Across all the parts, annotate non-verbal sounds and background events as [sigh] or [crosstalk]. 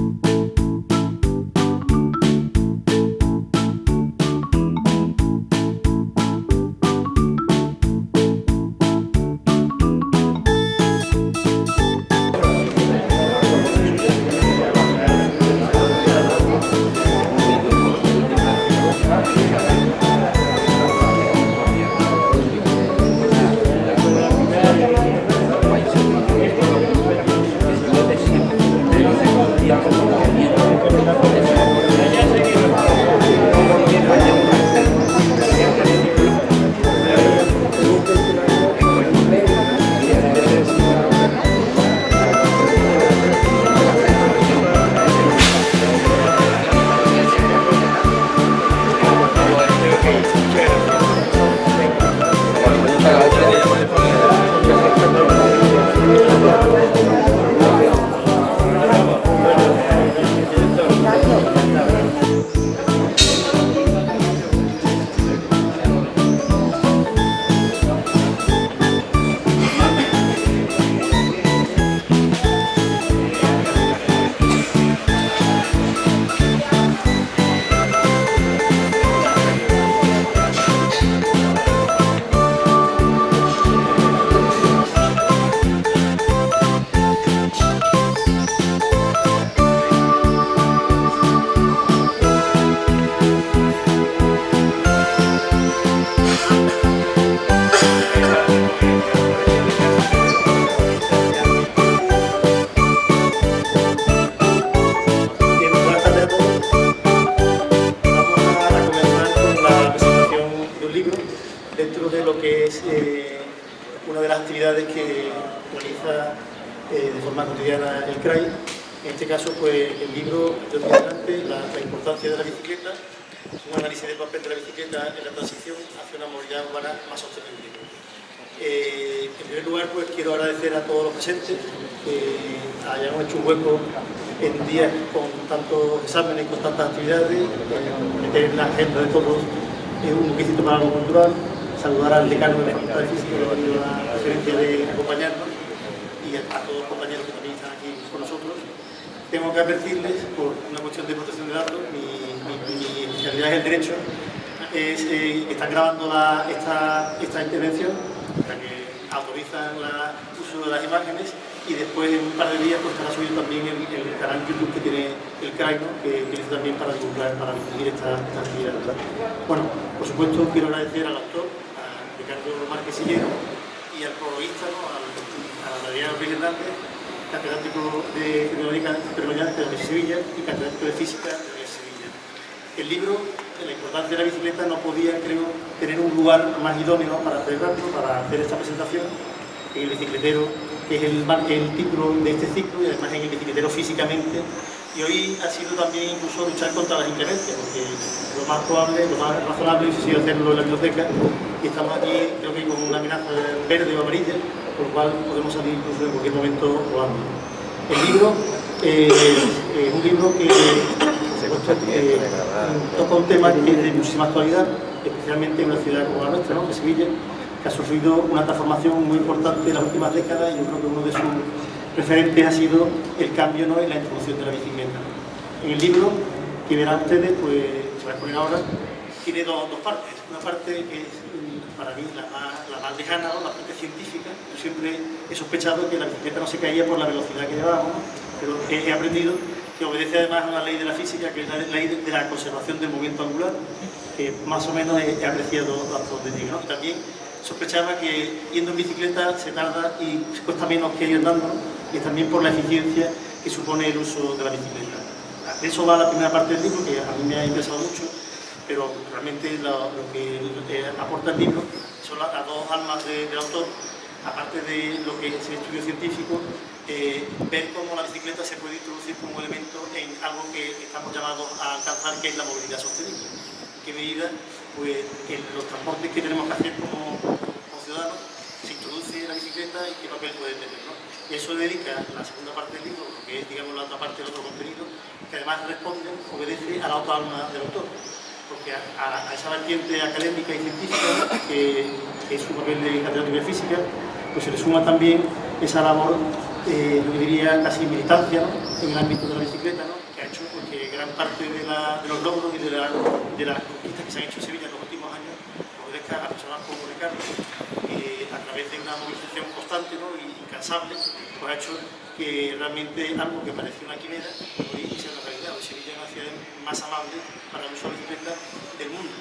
Bien, primer lugar, pues quiero agradecer a todos los presentes que hayan hecho un hueco en días con tantos exámenes con tantas actividades, meter en la agenda de todos un requisito para algo cultural, saludar al decano de la Facultad de Física la preferencia de acompañarnos y a, todos los compañeros que también están aquí con nosotros. Tengo que advertirles, por una cuestión de protección de datos, mi, especialidad es el derecho, es, eh, están grabando esta, intervención, el uso de las imágenes y después en un par de días pues, estará subido también el, el canal YouTube que tiene el CRAI, que utiliza también para divulgar, para difundir esta, actividad. Bueno, por supuesto quiero agradecer al autor, a Ricardo Márquez Sillero y al prologuista, ¿no? a Adrián Rodríguez Hernández, catedrático de Tecnología de la de Sevilla y catedrático de Física de Sevilla. El libro, la importancia de la bicicleta, no podía, creo, tener un lugar más idóneo para celebrarlo, para hacer esta presentación, en el bicicletero, que es el, el título de este ciclo, y además en el bicicletero físicamente. Y hoy ha sido también incluso luchar contra las inclemencias, porque lo más probable, lo más razonable hubiese sido hacerlo en la biblioteca, y estamos aquí, creo que con una amenaza verde o amarilla, por lo cual podemos salir incluso en cualquier momento volando. El libro eh, es un libro que eh, toca un tema que es de muchísima actualidad, especialmente en una ciudad como la nuestra, ¿no? que es Sevilla, que ha sufrido una transformación muy importante en las últimas décadas y yo creo que uno de sus referentes ha sido el cambio ¿no? en la introducción de la bicicleta. En el libro, que verán ustedes, pues se va a exponer ahora, tiene dos, partes. Una parte que es mm, para mí la más, la lejana, la parte científica. Yo siempre he sospechado que la bicicleta no se caía por la velocidad que llevábamos, pero he, aprendido que obedece además a una ley de la física, que es la ley de, la conservación del movimiento angular, que más o menos he, apreciado hasta donde llega. ¿no? También sospechaba que yendo en bicicleta se tarda y cuesta menos que ir andando, ¿no? y también por la eficiencia que supone el uso de la bicicleta. De eso va la primera parte del libro, que a mí me ha interesado mucho, pero realmente lo, que eh, aporta el libro son la- las dos almas de- del autor, aparte de lo que es el estudio científico, eh, ver cómo la bicicleta se puede introducir como elemento en algo que estamos llamados a alcanzar, que es la movilidad sostenible. En qué medida, pues, los transportes que tenemos que hacer como, ciudadanos, se introduce la bicicleta y qué papel puede tener. ¿no? Y eso dedica la segunda parte del libro, lo que es digamos, la otra parte del otro contenido, que además responde, obedece a la otra alma del autor. Porque a, esa vertiente académica y científica, que, es su papel de catedrático de física, pues se le suma también esa labor, eh, yo diría, casi militancia ¿no? en el ámbito de la bicicleta, ¿no? Parte de, los logros y de, las conquistas que se han hecho en Sevilla en los últimos años obedezca a personas como Ricardo, que a través de una movilización constante y incansable, pues ha hecho que realmente algo que parecía una quimera hoy sea una realidad. Hoy Sevilla es una ciudad más amable para el uso de bicicleta del mundo.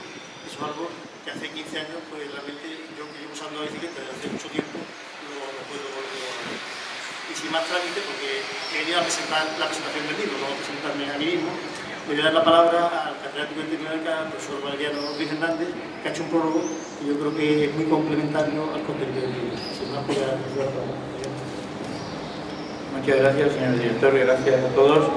Eso es algo que hace 15 años, pues realmente yo que llevo usando la bicicleta desde hace mucho tiempo, no, puedo volver a. Y sin más trámite, porque he venido a presentar la presentación del libro, no presentarme a mí mismo, voy a dar la palabra al catedrático de Tecnología, el profesor Valeriano Luis que ha hecho un prólogo que yo creo que es muy complementario al contenido del libro. Pues, Muchas gracias, señor director, gracias a todos.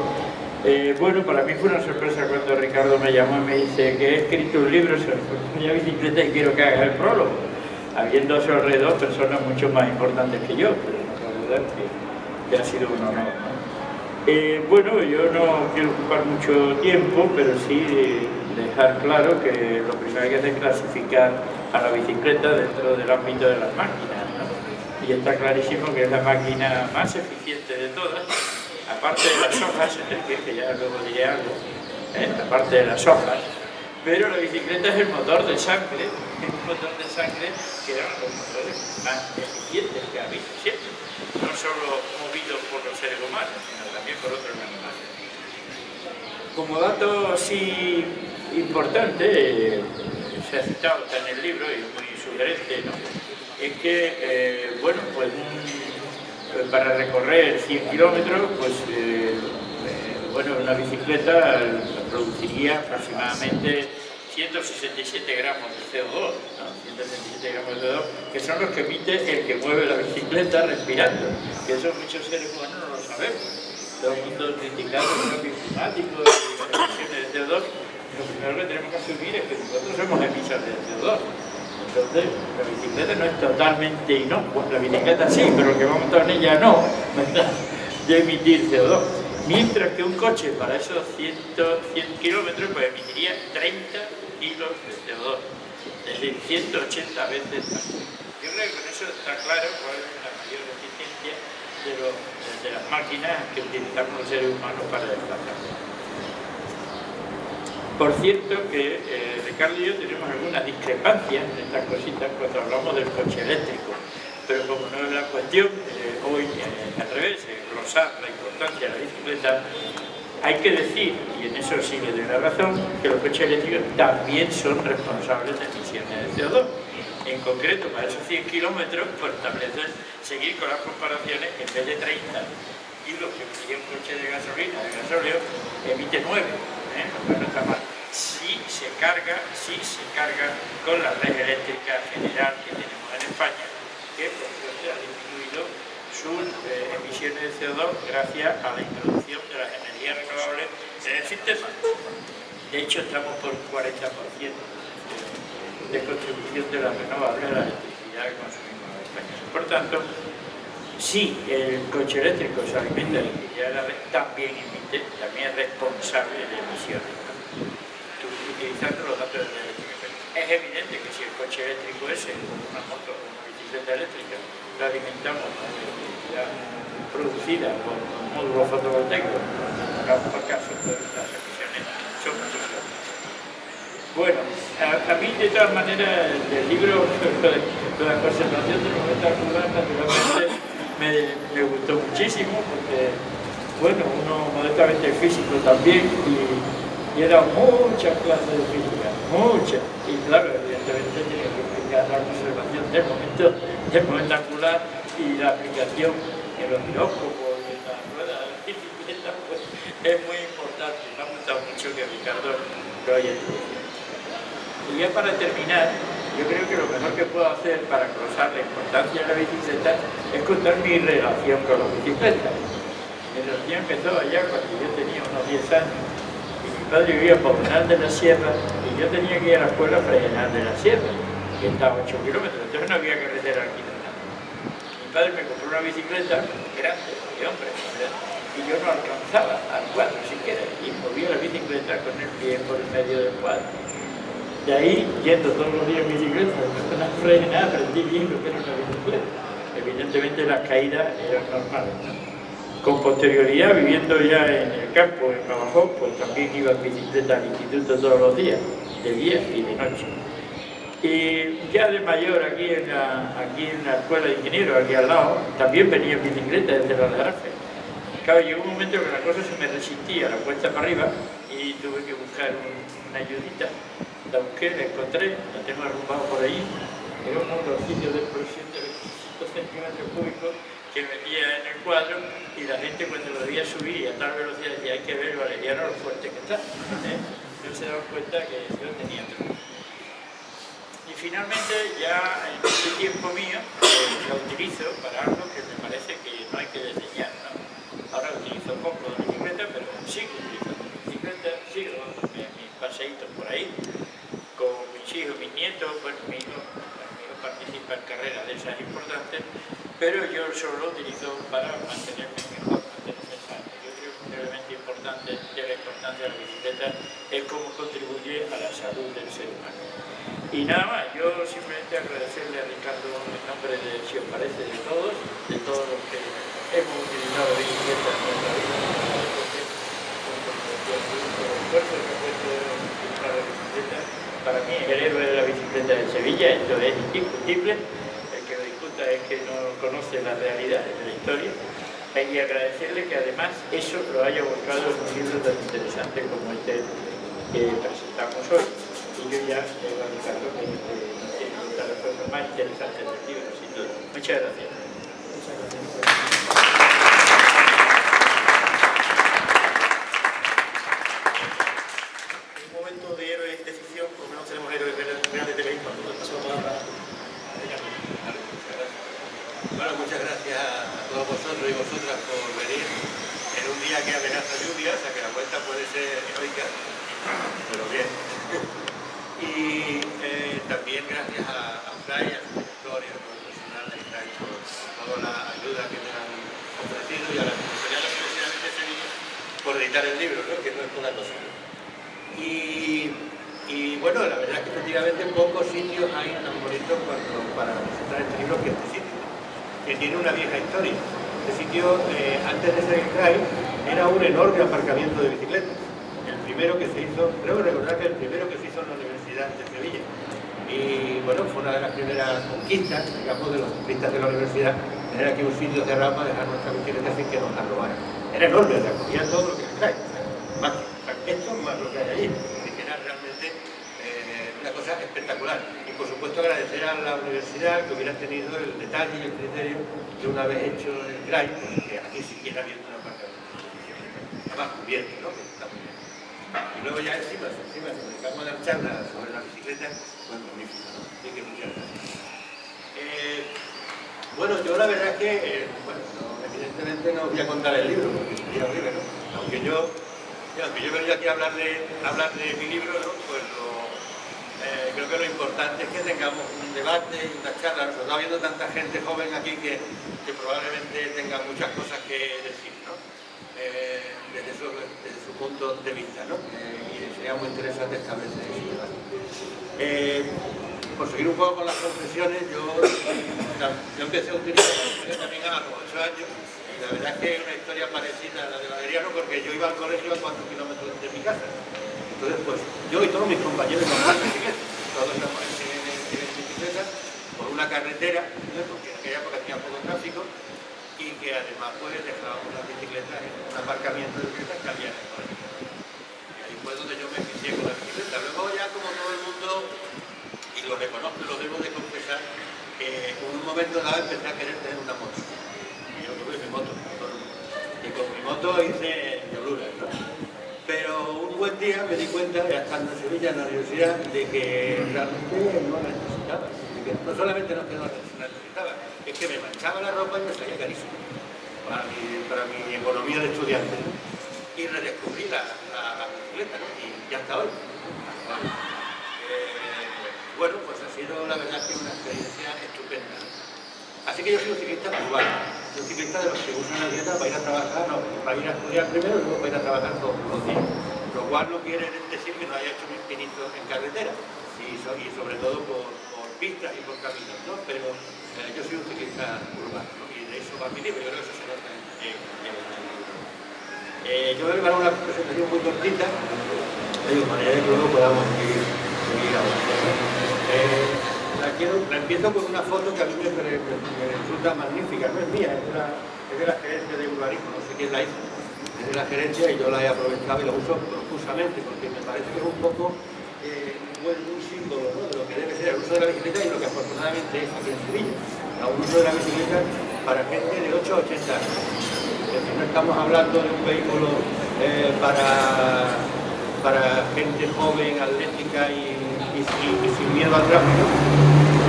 Eh, bueno, para mí fue una sorpresa cuando Ricardo me llamó y me dice que he escrito un libro sobre la bicicleta y quiero que haga el prólogo, habiendo a su alrededor personas mucho más importantes que yo, pero no puedo dudar que, ha sido un honor. Eh, bueno, yo no quiero ocupar mucho tiempo, pero sí dejar claro que lo primero que hay que es clasificar a la bicicleta dentro del ámbito de las máquinas. Y está clarísimo que es la máquina más eficiente de todas, aparte de las hojas, que ya luego diré algo, ¿eh? aparte de las hojas, pero la bicicleta es el motor de sangre, el motor de sangre que eran los motores más eficientes que ha habido siempre, no solo movidos por los seres humanos, sino también por otros animales. Como dato así importante, eh, se ha citado en el libro y es muy sugerente, ¿no? es que, eh, bueno, pues pues, para recorrer 100 kilómetros, pues eh, eh, bueno, una bicicleta produciría aproximadamente 167 gramos de CO2, 167 gramos de CO2, que son los que emite el que mueve la bicicleta respirando, que eso muchos seres humanos no lo sabemos. Todo el mundo criticando el cambio climático las emisiones de CO2, lo primero que tenemos que asumir es que nosotros somos emisores de CO2 entonces, la bicicleta no es totalmente inocua, la bicicleta sí, pero lo que va montado en ella no. [laughs] De emitir CO2. Mientras que un coche para esos 100, 100 kilómetros pues emitiría 30 kilos de CO2, es decir, 180 veces más. Yo creo que con eso está claro cuál es la mayor eficiencia de, las máquinas que utilizamos los seres humanos para desplazarnos. Por cierto que eh, Ricardo y yo tenemos algunas discrepancias en estas cositas cuando hablamos del coche eléctrico, pero como no es la cuestión, eh, hoy eh, al revés, glosar la importancia de la bicicleta, hay que decir, y en eso sí le doy la razón, que los coches eléctricos también son responsables de emisiones de CO2. En concreto, para esos 100 kilómetros, pues establecen seguir con las comparaciones, en vez de 30 kilos que emitiría un coche de gasolina, de gasóleo, emite 9, ¿eh? no está mal si se carga, si se carga con la red eléctrica general que tenemos en España, que disminuido sus eh, emisiones de CO2 gracias a la introducción de las energías renovables en el sistema. De hecho, estamos por 40% de, contribución de las renovables a la electricidad que consumimos en España. Por tanto, si el coche eléctrico se alimenta de electricidad la también emite, también es responsable de emisiones utilizando los datos de eléctrica. Es evidente que si el coche eléctrico ese, una moto o una bicicleta eléctrica, la alimentamos con electricidad producida por un módulo fotovoltaico, hagamos por caso, las emisiones son muchísimas. Bueno, a, mí de todas maneras del libro, de la conservación de los metales naturalmente me, me gustó muchísimo porque, bueno, uno modestamente físico también y y era muchas clases de física, muchas. Y claro, evidentemente tiene que explicar la conservación del momento, del momento angular y la aplicación en los giróscopos y en las ruedas bicicleta, pues es muy importante. Me ha gustado mucho que Ricardo lo haya introducido. Y ya para terminar, yo creo que lo mejor que puedo hacer para cruzar la importancia de la bicicleta es contar mi relación con la bicicleta. Mi relación empezó allá cuando yo tenía unos 10 años padre vivía por Frenar de la Sierra y yo tenía que ir a la escuela a Frenar de la Sierra, que estaba a 8 kilómetros, entonces no había carretera aquí. Mi padre me compró una bicicleta grande, de hombre, y yo no alcanzaba al cuadro siquiera, y movía la bicicleta con el pie por el medio del cuadro. De ahí, yendo todos los días en bicicleta, con la frena, aprendí bien lo que era una bicicleta. Evidentemente las caídas eran normales. Con posterioridad, viviendo ya en el campo, en Navajo, pues también iba en bicicleta al instituto todos los días, de día y de noche. Y ya de mayor, aquí en la, aquí en la escuela de ingenieros, aquí al lado, también venía en bicicleta desde la Arfe. Claro, llegó un momento que la cosa se me resistía, la cuesta para arriba, y tuve que buscar una ayudita. La busqué, la encontré, la tengo arrumbado por ahí. Era un motorcillo de explosión de 25 centímetros cúbicos que metía en el cuadro y la gente cuando lo veía subir a tal velocidad decía hay que ver Valeriano lo fuerte que está. ¿eh? No se daban cuenta que yo tenía Y finalmente ya en este tiempo mío eh, lo utilizo para algo que me parece que no hay que desdeñar. ¿no? Ahora utilizo poco de bicicleta, pero sigo utilizando bicicleta, sigo mis paseitos por ahí con mis hijos, mis nietos, bueno, mi hijo, mi hijo participa en carreras de esas importantes, pero yo solo lo utilizo para mantenerme mejor, mantenerme sano. Yo creo que un elemento importante de la importancia de la bicicleta es cómo contribuye a la salud del ser humano. Y nada más, yo simplemente agradecerle a Ricardo en nombre de, si os parece, de todos, de todos los que hemos utilizado bicicleta en nuestra vida, el esfuerzo que ha puesto la bicicleta para mí el héroe de la bicicleta de Sevilla, esto es indiscutible, el que lo discuta es que no conoce la realidad de la historia, y agradecerle que además eso lo haya buscado en un libro tan interesante como este que presentamos hoy. Y yo que más. Muchas gracias. Bueno, muchas gracias a todos vosotros y vosotras por venir en un día que amenaza lluvia, o sea que la vuelta puede ser heroica, pero bien. Y eh, también gracias a, a Fray, a su director y a todo el personal de Fray por toda la ayuda que me han ofrecido y a la Secretaría de la Universidad de Sevilla por editar el libro, ¿no? que no es una cosa. Y, y, bueno, la pocos sitios hay tan bonitos para presentar este libro que este sitio que tiene una vieja historia. Este sitio, eh, antes de ser el CRAI, era un enorme aparcamiento de bicicletas. El primero que se hizo, creo recordar que el primero que se hizo en la Universidad de Sevilla. Y bueno, fue una de las primeras conquistas, digamos, de los ciclistas de la universidad, tener aquí un sitio cerrado para dejar nuestra bicicleta sin que nos la robaran. Era enorme, recogía todo lo que el CRAI. Más que esto, más lo que hay allí. que era realmente eh, una espectacular por supuesto agradecer a la universidad que hubiera tenido el detalle y el criterio de una vez hecho el CRAI, que aquí siquiera habiendo una parte además cubierto, ¿no? Que está muy. Y luego ya encima, encima, si dedicamos a dar charlas sobre la bicicleta, pues ¿no? Así que muchas. Eh, bueno, yo la verdad es que, eh, bueno, evidentemente no voy a contar el libro, porque sería horrible, ¿no? Aunque yo, aunque yo venía aquí a hablar de, hablar de mi libro, ¿no? Pues eh, creo que lo importante es que tengamos un debate y una charla. Nos está viendo tanta gente joven aquí que, probablemente tenga muchas cosas que decir, ¿no? Eh, desde, su, punto de vista, ¿no? Eh, y sería muy interesante establecer ese debate. por seguir un poco con las confesiones, yo, empecé a utilizar la también a los 8 años y la verdad es que es una historia parecida a la de Valeriano porque yo iba al colegio a 4 kilómetros de mi casa entonces, pues yo y todos mis compañeros nos bicicleta, todos estamos en, en, bicicleta por una carretera, porque en aquella época tenía poco tráfico, y que además pues dejábamos las bicicletas en un aparcamiento de bicicletas que había en el. Y ahí fue donde yo me inicié con la bicicleta. Luego ya como todo el mundo, y lo reconozco lo debo de confesar, que en un momento dado empecé a querer tener una moto. Y yo tuve mi moto, y con mi moto hice diabluras, ¿no? Pero un buen día me di cuenta, ya estando en Sevilla, en la universidad, de que realmente no necesitaba. que no solamente no que no necesitaba, es que me manchaba la ropa y me salía carísimo para mi, economía de estudiante. Y redescubrí la, bicicleta. Y ya hasta hoy. Eh, bueno, pues ha sido la verdad que una experiencia. Así que yo soy un ciclista urbano, soy un ciclista de los que usan la dieta para ir a trabajar, no, para ir a estudiar primero y luego para ir a trabajar todos los días. Lo cual no quiere decir que no haya hecho pinitos en carretera y, sobre todo por, pistas y por caminos, ¿no? Pero eh, yo soy un ciclista urbano, ¿no? Y de eso va mi libro, yo creo que eso se nota en, el libro. Eh, yo voy a una presentación muy cortita, de manera que luego podamos seguir, avanzando. La empiezo con una foto que a mí me, resulta magnífica, no es mía, es de la, es de la gerencia de urbanismo, no sé quién la hizo, es de la gerencia y yo la he aprovechado y la uso profusamente porque me parece que es un poco eh, un símbolo ¿no? de lo que debe ser el uso de la bicicleta y lo que afortunadamente es aquí en Sevilla, un uso de la bicicleta para gente de 8 a 80 años. No estamos hablando de un vehículo eh, para, para gente joven, atlética y, y, sin miedo al tráfico,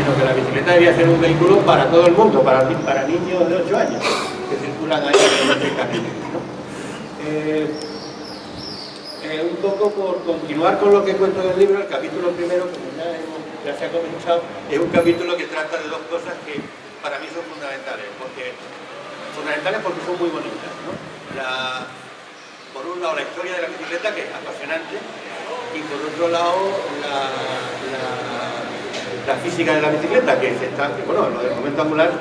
sino que la bicicleta debería ser un vehículo para todo el mundo, para, para niños de 8 años que circulan ahí en el camino. ¿no? Eh, eh, un poco por continuar con lo que cuento en el libro, el capítulo primero, como ya, hemos, ya se ha comenzado, es un capítulo que trata de dos cosas que para mí son fundamentales, porque fundamentales porque son muy bonitas. ¿no? Por un lado la historia de la bicicleta, que es apasionante, y por otro lado la, la, la física de la bicicleta, que se está, que, bueno, lo del momento angular,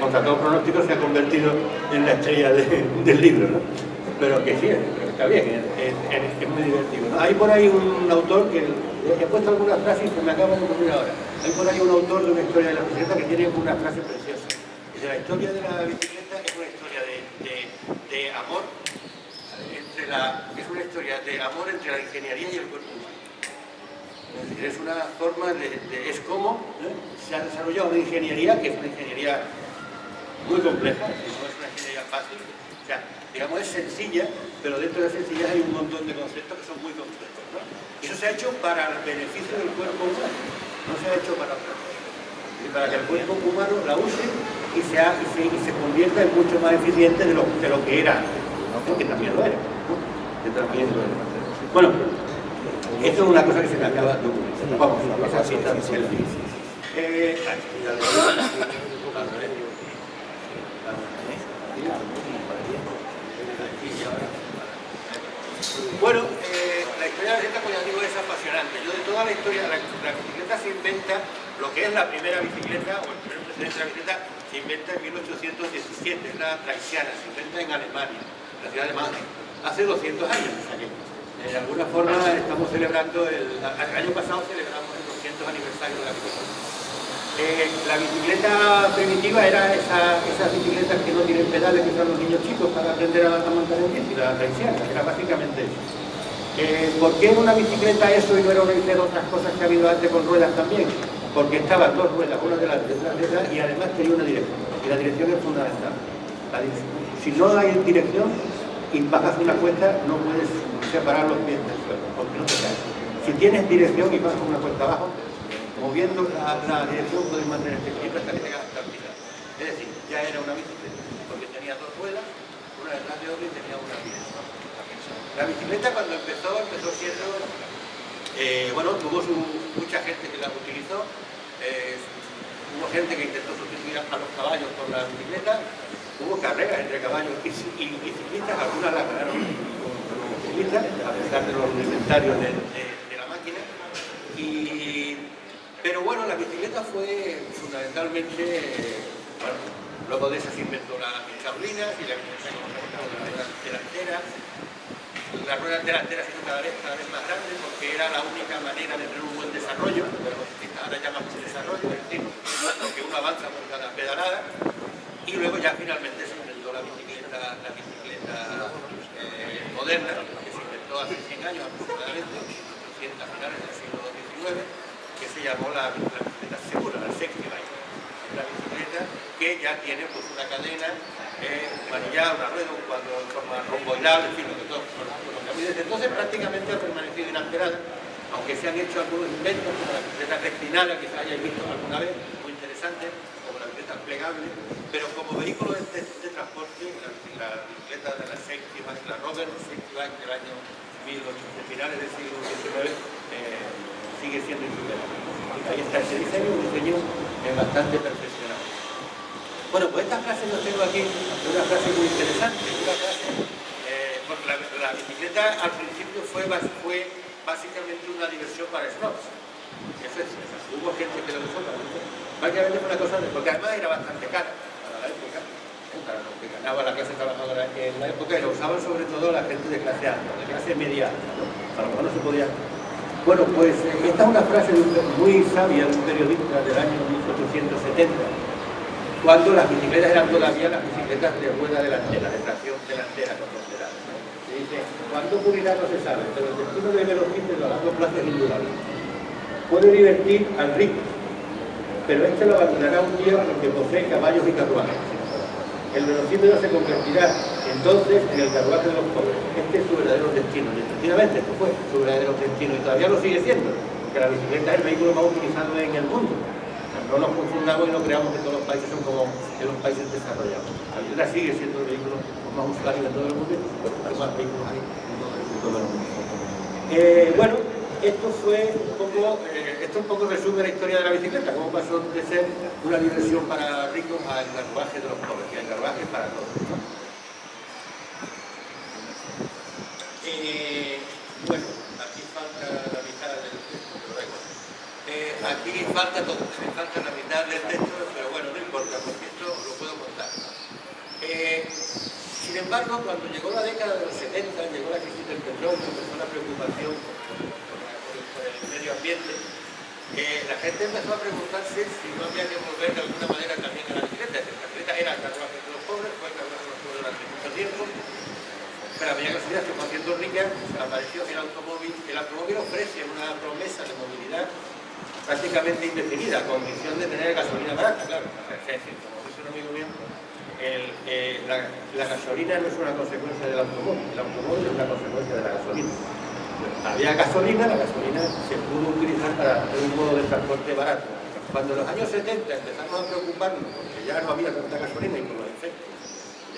contra todo pronóstico, se ha convertido en la estrella de, del libro. ¿no? pero que sí, está bien, es, muy divertido. Hay por ahí un autor que, he puesto algunas frases que me acaban de ocurrir ahora, hay por ahí un autor de una historia de la bicicleta que tiene una frase preciosa. Dice, la historia de la bicicleta es una historia de, de, de amor, entre la, es una historia de amor entre la ingeniería y el cuerpo. Es una forma de, es como se ha desarrollado una ingeniería que es una ingeniería muy compleja, no es una ingeniería fácil, o sea, digamos, es sencilla, pero dentro de la sencillez hay un montón de conceptos que son muy complejos. eso se ha hecho para el beneficio del cuerpo humano, no se ha hecho para otra cosa. Y para que el cuerpo humano la use y, sea, y, se, y se convierta en mucho más eficiente de lo, de lo que era, ¿no? porque también lo era. Que también lo era. Bueno, esto es una cosa que se me acaba de ocurrir. Vamos, selfie. Eh, Bueno, eh, la historia de la bicicleta, como ya digo, es apasionante. Yo de toda la historia, la, la bicicleta se inventa, lo que es la primera bicicleta, o el primer presidente de la bicicleta, se inventa en 1817, es la Traisiana, se inventa en Alemania, la ciudad de Madrid, hace 200 años. De alguna forma estamos celebrando, el, el año pasado celebramos el 200 aniversario de la bicicleta. Eh, la bicicleta primitiva era esa, esas bicicletas que no tienen pedales que usan los niños chicos para aprender a, a montar en bici, la traiciana, era básicamente eso. Eh, ¿Por qué una bicicleta eso y no era una de otras cosas que ha habido antes con ruedas también? Porque estaban dos ruedas, una y otra detrás, y además tenía una dirección. Y la dirección es fundamental. si no hay dirección y bajas una cuesta, no puedes separar los pies porque no te caes. Si tienes dirección y bajas una cuesta abajo, moviendo la, dirección puedes mantener este equilibrio hasta que llegas hasta el. Es decir, ya era una bicicleta, porque tenía dos ruedas, una detrás de otra y tenía una dirección. La bicicleta cuando empezó, empezó siendo, eh, bueno, tuvo mucha gente que la utilizó, eh, hubo gente que intentó sustituir a los caballos por la bicicleta, hubo carreras entre caballos y, y, ciclistas, algunas las ganaron a pesar de los rudimentarios de, la máquina, y pero bueno, la bicicleta fue fundamentalmente, bueno, luego de eso se inventó la chablina y la bicicleta delantera. La rueda delantera se cada vez, cada vez más grande porque era la única manera de tener un buen desarrollo, ahora llamamos desarrollo, es decir, que uno avanza por cada pedalada. Y luego ya finalmente se inventó la bicicleta, la bicicleta eh, moderna, hace 100 años aproximadamente, 100 a finales del siglo XIX que se llamó la, bicicleta segura, la safety bike. La bicicleta que ya tiene pues, una cadena, eh, una rueda, un cuadro en forma romboidal, en fin, lo que todo. Desde entonces prácticamente ha permanecido inalterada, aunque se han hecho algunos inventos, como la bicicleta reclinada, que se hayáis visto alguna vez, muy interesante, como la bicicleta plegable, pero como vehículo de, transporte, la, bicicleta de la bike, la Rover Safety del año 1800, finales del siglo XIX, eh, sigue siendo insuperable. Ahí está ese diseño, un diseño eh, bastante perfeccionado. Bueno, pues estas frases las tengo aquí, una frase muy interesante, una frase, eh, porque la, bicicleta al principio fue, básicamente una diversión para snobs. Eso es, hubo gente que lo usó Básicamente fue una cosa, porque además era bastante cara lo que ganaba la clase trabajadora en la época y lo usaban sobre todo la gente de clase alta, de clase media alta, ¿no? A lo mejor no se podía... Bueno, pues eh, esta es una frase muy sabia de un periodista del año 1870, cuando las bicicletas eran todavía las bicicletas de rueda delantera, de tracción delantera con dos pedales. dice, cuando ocurrirá no se sabe, pero el destino del velocípedo a largo plazo es indudable. Puede divertir al rico, pero este lo abandonará un día porque posee caballos y carruajes. El velocípedo se convertirá entonces en el carruaje de los pobres. Este es su verdadero destino. Y efectivamente, esto fue su verdadero destino y todavía lo sigue siendo, porque la bicicleta es el vehículo más utilizado en el mundo no nos confundamos y no creamos que todos los países son como en los países desarrollados. La bicicleta sigue siendo el vehículo más usuario de todo el mundo más vehículos hay en todo el mundo. Eh, bueno, esto fue un poco, eh, esto un poco resume la historia de la bicicleta, cómo pasó de ser una diversión para ricos al carruaje de los pobres, y al carruaje para todos. Eh, bueno, aquí falta la mitad del texto, pero eh, aquí falta todo, falta la mitad del texto, pero bueno, no importa, porque esto lo puedo contar. Sin embargo, cuando llegó la década de los 70, llegó la crisis del petróleo, empezó la preocupación el medio ambiente, la gente empezó a preguntarse si no había que volver de alguna manera también a la bicicleta. La bicicleta era el carruaje de los pobres, fue el carruaje de los pobres durante mucho tiempo, pero a medida que la se fue haciendo rica, apareció el automóvil. El automóvil ofrece una promesa de movilidad prácticamente indefinida, con condición de tener gasolina barata, claro. Es decir, como dice un amigo mío, eh, la, gasolina no es una consecuencia del automóvil, el automóvil es una consecuencia de la gasolina. Había gasolina, la gasolina se pudo utilizar para un modo de transporte barato. Cuando en los años 70 empezamos a preocuparnos, porque ya no había tanta gasolina y por los efectos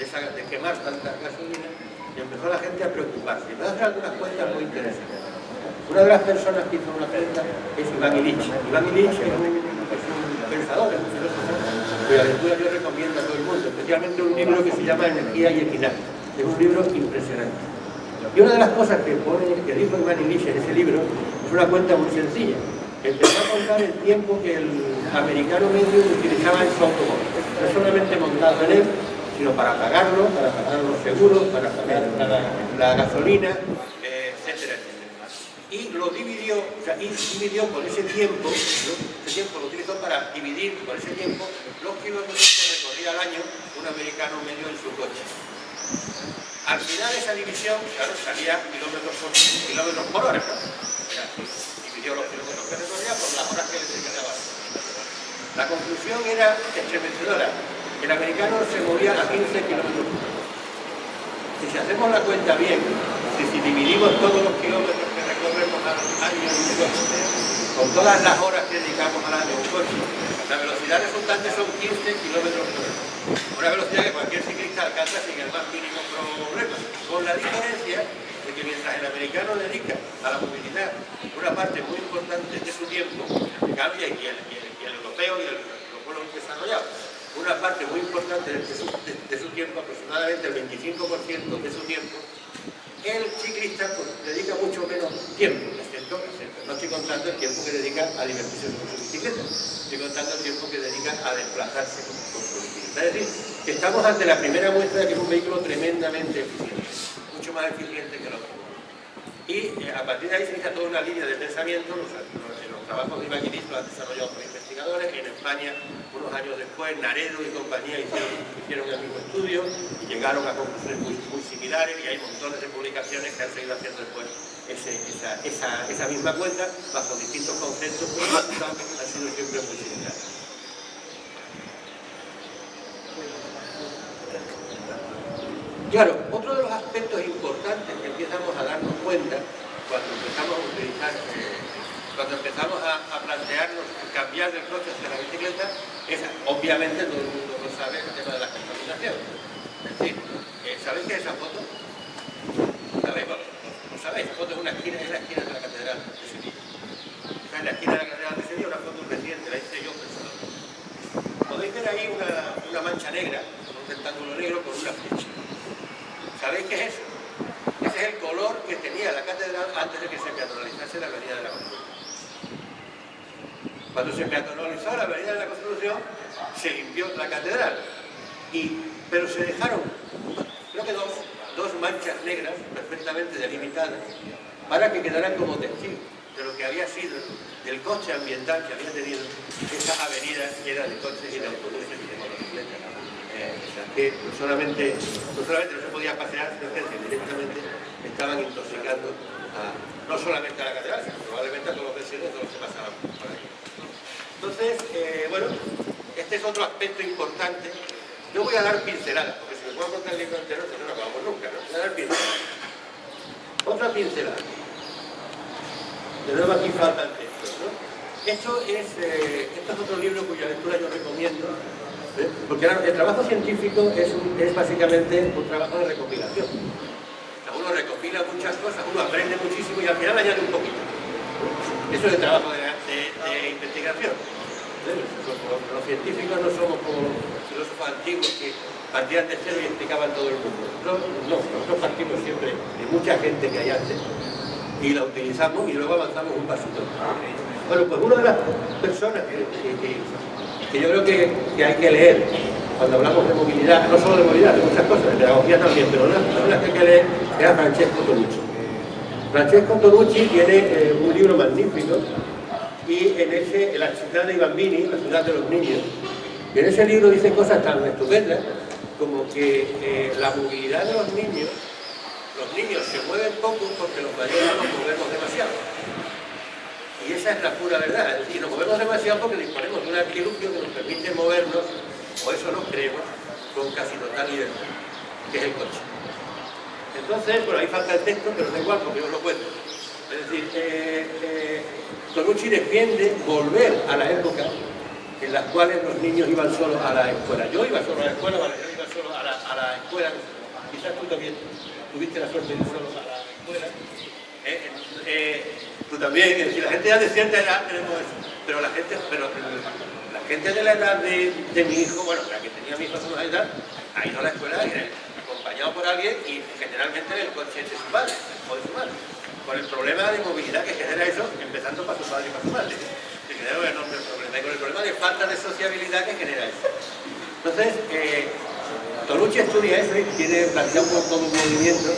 de, quemar tanta gasolina, empezó la gente a preocuparse. Y me a hacer algunas cuentas muy interesantes. Una de las personas que hizo una cuenta es Iván Illich. Iván Illich es un, pensador, es un filósofo, cuya lectura yo recomiendo a todo el mundo, especialmente un libro que se llama Energía y Equidad. Es un libro impresionante. Y una de las cosas que, pone, que dijo Iván en ese libro es una cuenta muy sencilla. Empezó a contar el tiempo que el americano medio utilizaba en su automóvil. No solamente montado en él, sino para pagarlo, para pagar los seguros, para pagar la gasolina, y lo dividió, o sea, y dividió por ese tiempo, ese tiempo lo utilizó para dividir por ese tiempo los kilómetros que recorría al año un americano medio en su coche. Al final esa división, claro, salía kilómetros por, kilómetros por hora, ¿no? Dividió los kilómetros que recorría por las horas que le dedicaba. La conclusión era estremecedora. El americano se movía a 15 kilómetros por hora. Si hacemos la cuenta bien, si, dividimos todos los kilómetros recorremos al año con todas las horas que dedicamos al año un coche, la velocidad resultante son 15 kilómetros por hora. Una velocidad que cualquier ciclista alcanza sin el más mínimo problema, con la diferencia de que mientras el americano dedica a la movilidad una parte muy importante de su tiempo, cambia y el, el, europeo y el, los pueblos desarrollados, una parte muy importante de su, tiempo, aproximadamente el 25% de su tiempo, el ciclista pues, dedica mucho menos tiempo, contando el tiempo que dedica a divertirse con su bicicleta, estoy contando el tiempo que dedica a desplazarse con, su bicicleta. Es decir, que estamos ante la primera muestra de que es un vehículo tremendamente eficiente, mucho más eficiente que el otro. Y eh, a partir de ahí se inicia toda una línea de pensamiento, los, los, trabajos de Iván lo han desarrollado por investigadores, en España, unos años después, Naredo y compañía hicieron, el mismo estudio y llegaron a conclusiones muy, similares y hay montones de publicaciones que han seguido haciendo después esa, misma cuenta bajo distintos conceptos, pero los han sido siempre muy similares. Claro, otro de los aspectos importantes que empezamos a darnos cuenta cuando empezamos a utilizar, eh, cuando empezamos a, plantearnos cambiar del coche hacia la bicicleta, es obviamente todo el mundo lo sabe el tema de la contaminación. Es decir, eh, ¿sabéis qué es esa foto? ¿Sabéis? ¿No sabéis? Esa foto es una esquina, es la esquina de la catedral de Sevilla. Está en la esquina de la catedral de Sevilla, una foto reciente, la hice yo personal. Podéis ver ahí una, mancha negra, un rectángulo negro con una flecha. ¿Sabéis qué es eso? Ese es el color que tenía la catedral antes de que se peatonalizase la Avenida de la Constitución. Cuando se peatonalizó la Avenida de la Constitución, se limpió la catedral. Y pero se dejaron, creo que dos, dos manchas negras perfectamente delimitadas para que quedaran como testigo de lo que había sido del coche ambiental que había tenido esa avenida llena de coches y de autobuses y de motocicletas. Eh, o sea, que no solamente, no solamente no se podía pasear, sino que directamente estaban intoxicando no solamente a la catedral, sino probablemente a todos los vecinos todos los que pasaban. Entonces, eh, bueno, este es otro aspecto importante. Yo voy a dar pinceladas, porque si me puedo contar el libro entero, no lo acabamos nunca, ¿no? Voy a dar pinceladas. Otra pincelada. De nuevo aquí falta el texto, ¿no? Esto es, eh, esto es otro libro cuya lectura yo recomiendo, ¿eh? porque el trabajo científico es, es básicamente un trabajo de recopilación. uno recopila muchas cosas, uno aprende muchísimo y al final añade un poquito. Eso es el trabajo de, investigación. Los, científicos no somos como los filósofos antiguos que partían de cero y explicaban todo el mundo. no, nosotros partimos siempre de mucha gente que hay antes y la utilizamos y luego avanzamos un pasito. Bueno, pues una de las personas que, yo creo que, hay que leer cuando hablamos de movilidad, no solo de movilidad, de muchas cosas, de pedagogía también, pero una de que hay que leer es Francesco Tonucci. Francesco Tonucci tiene eh, un libro magnífico y en ese, La ciudad de Bambini, la ciudad de los niños, y en ese libro dice cosas tan estupendas como que eh, la movilidad de los niños, los niños se mueven poco porque los mayores nos movemos demasiado. Y esa es la pura verdad, es decir, nos movemos demasiado porque disponemos de un artilugio que nos permite movernos, o eso nos creemos, con casi total libertad, que es el coche. Entonces, bueno, ahí falta el texto, pero da igual porque yo lo cuento. Es decir, eh, eh, Tonucci defiende volver a la época en las cuales los niños iban solos a la escuela. Yo iba solo a la escuela, vale, yo iba solo a la, escuela, quizás tú también tuviste la suerte de ir solo a la escuela. Eh, eh, tú también, decir, la gente ya de cierta edad tenemos eso, pero la gente, pero la gente de la edad de, mi hijo, bueno, la que tenía mi hijo a edad, ha ido a la escuela acompañado por alguien y generalmente el coche de su padre o de su madre con el problema de movilidad que genera eso, empezando para su padre y para su madre. Que genera un enorme problema. Y con el problema de falta de sociabilidad que genera eso. Entonces, eh, estudia eso y tiene planteado todo un movimiento, eh,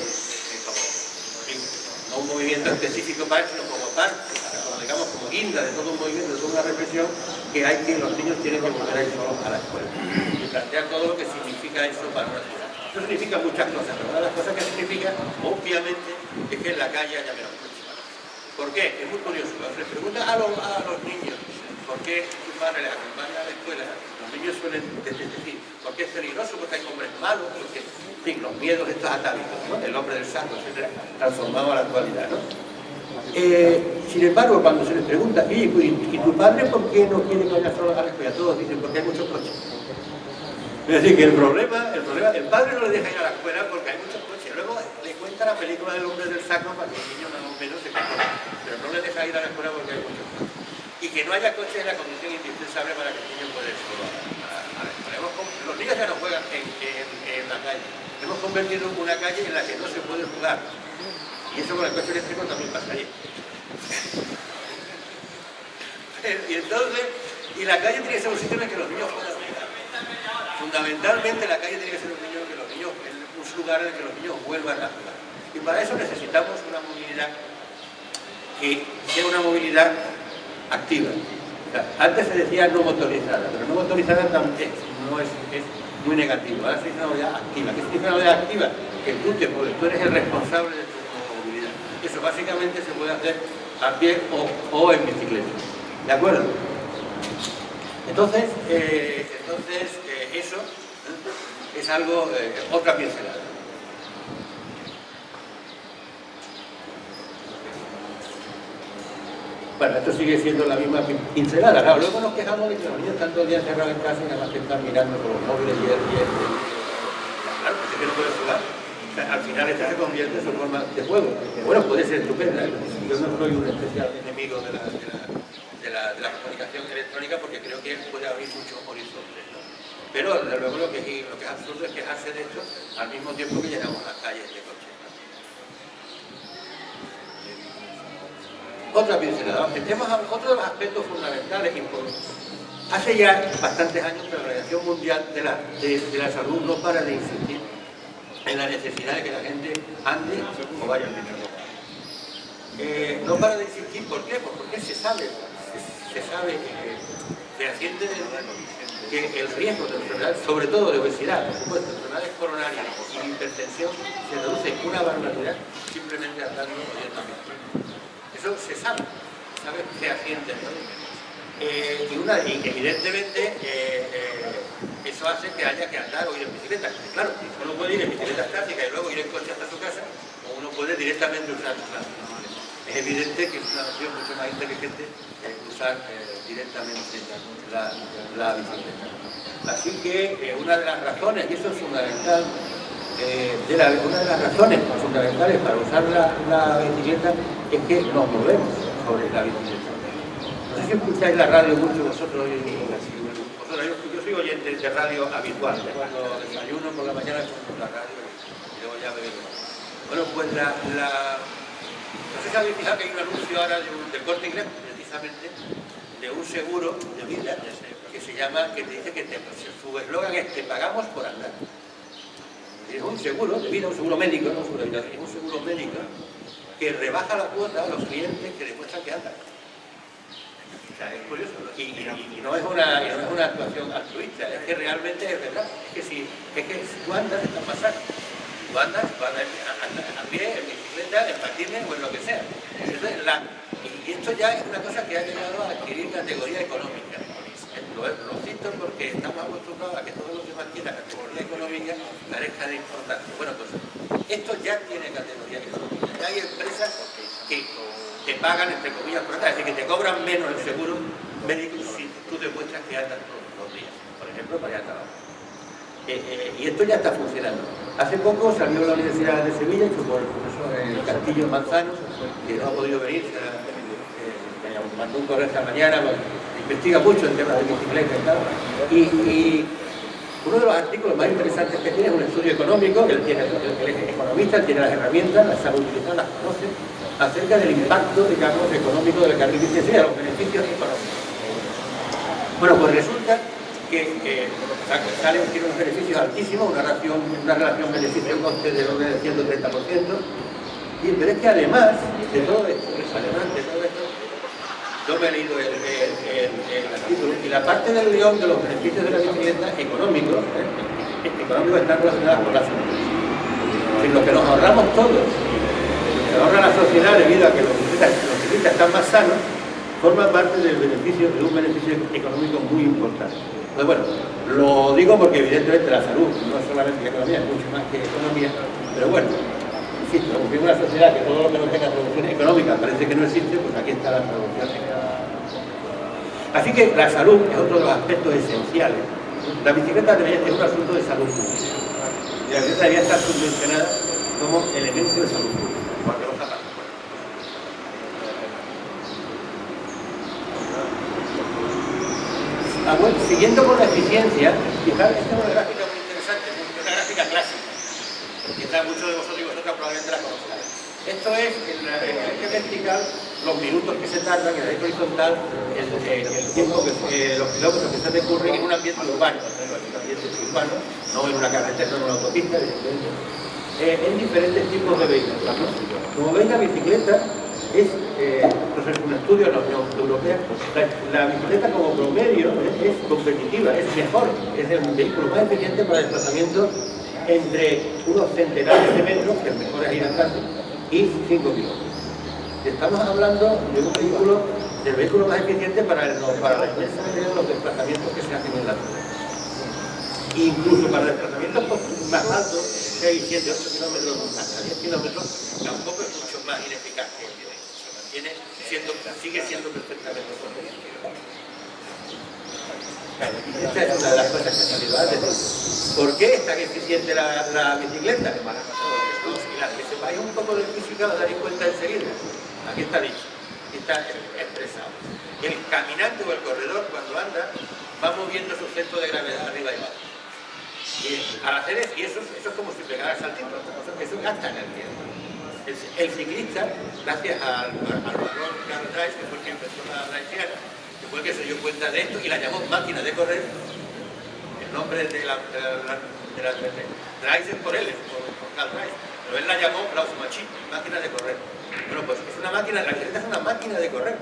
no un movimiento específico para sino como parte, como, digamos, como guinda de todo un movimiento, de toda una reflexión, que hay que los niños tienen que volver a ir solos a la escuela. Y plantea todo lo que significa eso para una ciudad. Eso significa muchas cosas, pero una de las cosas que significa, obviamente, es que en la calle haya menos coches. ¿Por qué? Es muy curioso. Se pregunta a los, niños por qué su padre les acompaña a la escuela. Los niños suelen decir, ¿por qué es peligroso? Porque hay hombres malos, porque, en fin, los miedos estos atávicos, ¿no? El hombre del saco, etcétera, transformado a la actualidad. Eh, sin embargo, cuando se les pregunta, ¿y, ¿y tu padre por qué no quiere que vaya solo a la escuela? Todos dicen, porque hay muchos coches. Es decir, que el problema, el problema, el padre no le deja ir a la escuela porque hay muchos coches. La película del hombre del saco para que los niños más o menos se controlen. Pero no le deja ir a la escuela porque hay muchos. Y que no haya coches es la condición indispensable para que el niño pueda ir solo los niños ya no juegan en, la calle. Hemos convertido en una calle en la que no se puede jugar. Y eso con el coche eléctrico también pasaría. [laughs] y entonces, y la calle tiene que ser un sitio en el que los niños puedan Fundamentalmente la calle tiene que ser un, niño que los niños, un lugar en el que los niños vuelvan a jugar. Y para eso necesitamos una movilidad que sea una movilidad activa. antes se decía no motorizada, pero no motorizada también no es, muy negativo. Ahora se dice una movilidad activa. ¿Qué significa una movilidad activa? Que tú te puedes, tú eres el responsable de tu movilidad. Eso básicamente se puede hacer a pie o, en bicicleta. ¿De acuerdo? Entonces, eh, entonces eso es algo, eh, otra pincelada. Bueno, esto sigue siendo la misma pincelada. Luego nos quejamos de que los niños están todo el día encerrados en casa y nada más que están mirando con los móviles y el, y Claro, porque es que no puede jugar. al final esto se convierte en su forma de juego. Bueno, puede ser estupenda. Yo no soy un especial enemigo de la, de la, de la comunicación electrónica porque creo que puede abrir muchos horizontes. Pero luego lo que, es, lo que es absurdo es quejarse de esto al mismo tiempo que llenamos las calles de coches. Otra pincelada. Tenemos otro de los aspectos fundamentales Hace ya bastantes años que la Organización Mundial de la, de, la Salud no para de insistir en la necesidad de que la gente ande o vaya al médico. Eh, no para de insistir, ¿por qué? Pues porque se sabe, se, sabe que fehaciente que el riesgo de enfermedades, sobre todo de obesidad, por supuesto, enfermedades coronarias y hipertensión, se reduce una barbaridad simplemente andando oyendo Eso se sabe, sabe ¿no? Eh, y, una, evidentemente eh, eh, eso hace que haya que andar o ir en bicicleta. Claro, uno puede ir en bicicleta estática y luego ir en coche hasta su casa, o uno puede directamente usar claro. Es evidente que es una opción mucho más inteligente usar directamente la, bicicleta. Así que una de las razones, y eso es fundamental, una de las razones fundamentales para usar la bicicleta es que nos movemos sobre la bicicleta. No sé si escucháis la radio mucho vosotros. vosotros yo, yo, soy oyente de radio habitual. Cuando desayuno por la mañana escucho la radio y luego ya veo. Bueno, pues la, No sé si habéis fijado que hay un anuncio ahora de un, corte inglés, precisamente, de un seguro de vida que se llama, que te dice que te, su eslogan es te pagamos por andar. Es un seguro de vida, un seguro médico, no seguro un seguro médico que rebaja la cuota a los clientes que demuestran que andan es curioso. Y, no es una, actuación altruista, es que realmente es verdad. Es que si, es que tú andas, estás pasando. Tú andas, andas a, pie, en bicicleta, en patines o en lo que sea. y esto ya es una cosa que ha llegado a adquirir categoría económica. Lo, lo cito porque estamos acostumbrados a que todos los demás quieran categoría económica parezca de importancia. Bueno, pues esto ya tiene categoría económica. Ya hay empresas que te pagan, entre comillas, por es decir, que te cobran menos el seguro médico si tú demuestras que andas todos los días, por ejemplo, para ir a trabajar. Eh, eh, y esto ya está funcionando. Hace poco salió la Universidad de Sevilla, hecho por el profesor eh, Castillo Manzano, que no ha podido venir, me mandó un correo esta mañana, investiga mucho en temas de bicicleta y tal, y, uno de los artículos más interesantes que tiene es un estudio económico, él, tiene, él es economista, él tiene las herramientas, las sabe utilizar, las conoce, acerca del impacto, digamos, económico del carril bici, los beneficios económicos. Bueno, pues resulta que eh, salen, tiene unos beneficios altísimos, una relación, una relación beneficio-coste del orden del 130%, y, pero es que además de todo esto, además de todo esto, yo me he leído el, artículo, y la parte del león de los beneficios de la bicicleta económicos, ¿eh? económicos están relacionados con la salud. Lo que nos ahorramos todos se ahorra la sociedad debido a que los ciclistas, están más sanos, forma parte del beneficio, de un beneficio económico muy importante. Entonces, bueno, lo digo porque evidentemente la salud no es solamente economía, es mucho más que economía, pero bueno, insisto, en una sociedad que todo lo que no tenga producción económica parece que no existe, pues aquí está la producción Así que la salud es otro de los aspectos esenciales. La bicicleta es un asunto de salud pública. Y la bicicleta debería estar subvencionada como elemento de salud pública. Ah, siguiendo con la eficiencia, fijaros, esta es una gráfica muy interesante, una gráfica clásica. Quizás muchos de vosotros y vosotras probablemente la conozcáis. Esto es, en la eje vertical, los minutos que se tardan, en la eje horizontal, el, tiempo que, los kilómetros que se recurren en un ambiente urbano, en un ambiente urbano, no en una carretera, no en una autopista, eh, en diferentes tipos de vehículos. Como veis, la bicicleta es eh, pues un estudio en la Unión Europea, la, bicicleta como promedio es, competitiva, es mejor, es el vehículo más eficiente para el desplazamiento entre unos centenares de metros, que el mejor es ir andando, y 5 kilómetros. Estamos hablando de un vehículo, del vehículo más eficiente para, el, para la de los desplazamientos que se hacen en la ciudad. Incluso para desplazamientos más altos, 6, 7, 8 kilómetros, hasta 10 kilómetros, tampoco es mucho más ineficaz que el siendo, sigue siendo perfectamente conveniente. Esta es una de las cosas que ha salido antes. ¿Por qué es tan eficiente la, la bicicleta? Las que sepáis un poco de física os daréis cuenta enseguida. Aquí está dicho, aquí está expresado. El caminante o el corredor cuando anda va moviendo su centro de gravedad arriba y abajo. Y al hacer eso, y eso, es como si pegara saltito, eso gasta energía. El, ciclista, gracias al, al valor Carl que fue quien empezó la haitiana, que fue que se dio cuenta de esto y la llamó máquina de correr, el nombre de la, de es por él, por, Carl Drive, pero él la llamó Machine, máquina de correr. Bueno, pues es una máquina, la bicicleta es una máquina de correr.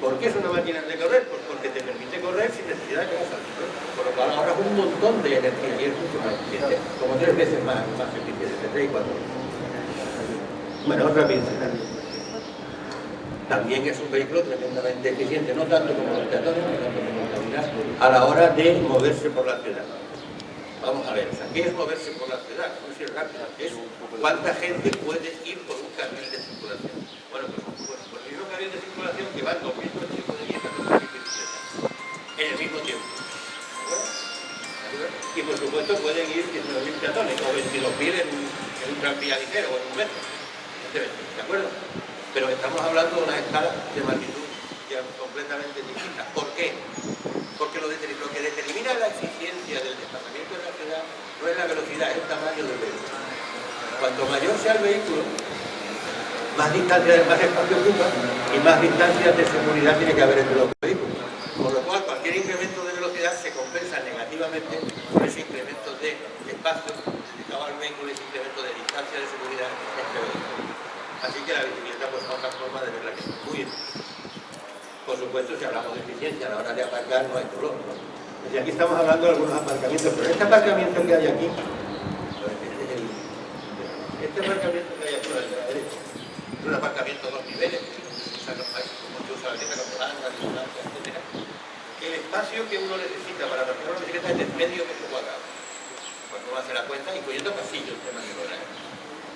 ¿Por qué es una máquina de correr? Pues porque te permite correr sin necesidad de que hagas Por lo cual ahorras un montón de energía y es mucho más eficiente, como tres veces más, más eficiente, tres y cuatro veces. Bueno, otra bicicleta. También es un vehículo tremendamente eficiente, no tanto como los peatones, no tanto como la a la hora de moverse por la ciudad. Vamos a ver, ¿qué es moverse por la ciudad? No es rápido, es cuánta gente puede ir por un carril de circulación. Bueno, pues, pues por el mismo carril de circulación que van 2.000 coches pueden ir a 2.000 bicicletas en el mismo tiempo. Y por supuesto pueden ir 19.000 peatones o 22.000 en, en un tranvía ligero o en un metro. ¿De acuerdo? Pero estamos hablando de una escala de magnitud completamente distinta. ¿Por qué? Porque lo, que determina la eficiencia del desplazamiento de la ciudad no es la velocidad, es el tamaño del vehículo. Cuanto mayor sea el vehículo, más distancia, más espacio ocupa y más distancias de seguridad tiene que haber entre los vehículos. Por lo cual, cualquier incremento de velocidad se compensa negativamente por ese incremento de espacio dedicado al vehículo y ese incremento de distancia de seguridad entre vehículos. Así que la bicicleta pues, es otra forma de verla que es muy por supuesto, a la hora de aparcar no hay dolor. Y aquí estamos hablando de algunos aparcamientos, pero este aparcamiento que hay aquí, este aparcamiento que hay aquí a la derecha, es un aparcamiento de dos niveles, como se usa la bicicleta con distancia, etc. El espacio que uno necesita para aparcar una bicicleta es de medio metro cuadrado, cuando uno hace la cuenta, incluyendo pasillos de manera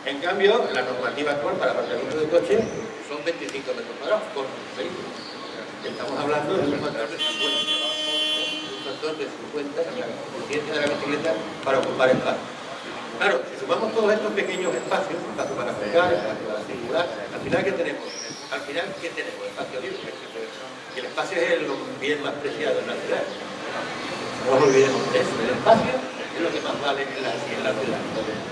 En cambio, la normativa actual para aparcamiento de coche son 25 metros cuadrados por vehículo. Estamos hablando de un factor de 50. Un factor de 50 en la de la bicicleta para ocupar espacio. Claro, si sumamos todos estos pequeños espacios, espacio para pegar, espacio para circular, al final ¿qué tenemos? Al final ¿qué tenemos? Espacio libre. Y el espacio es el bien más preciado en la ciudad. No nos olvidemos de eso. El espacio es lo que más vale en la, en la ciudad.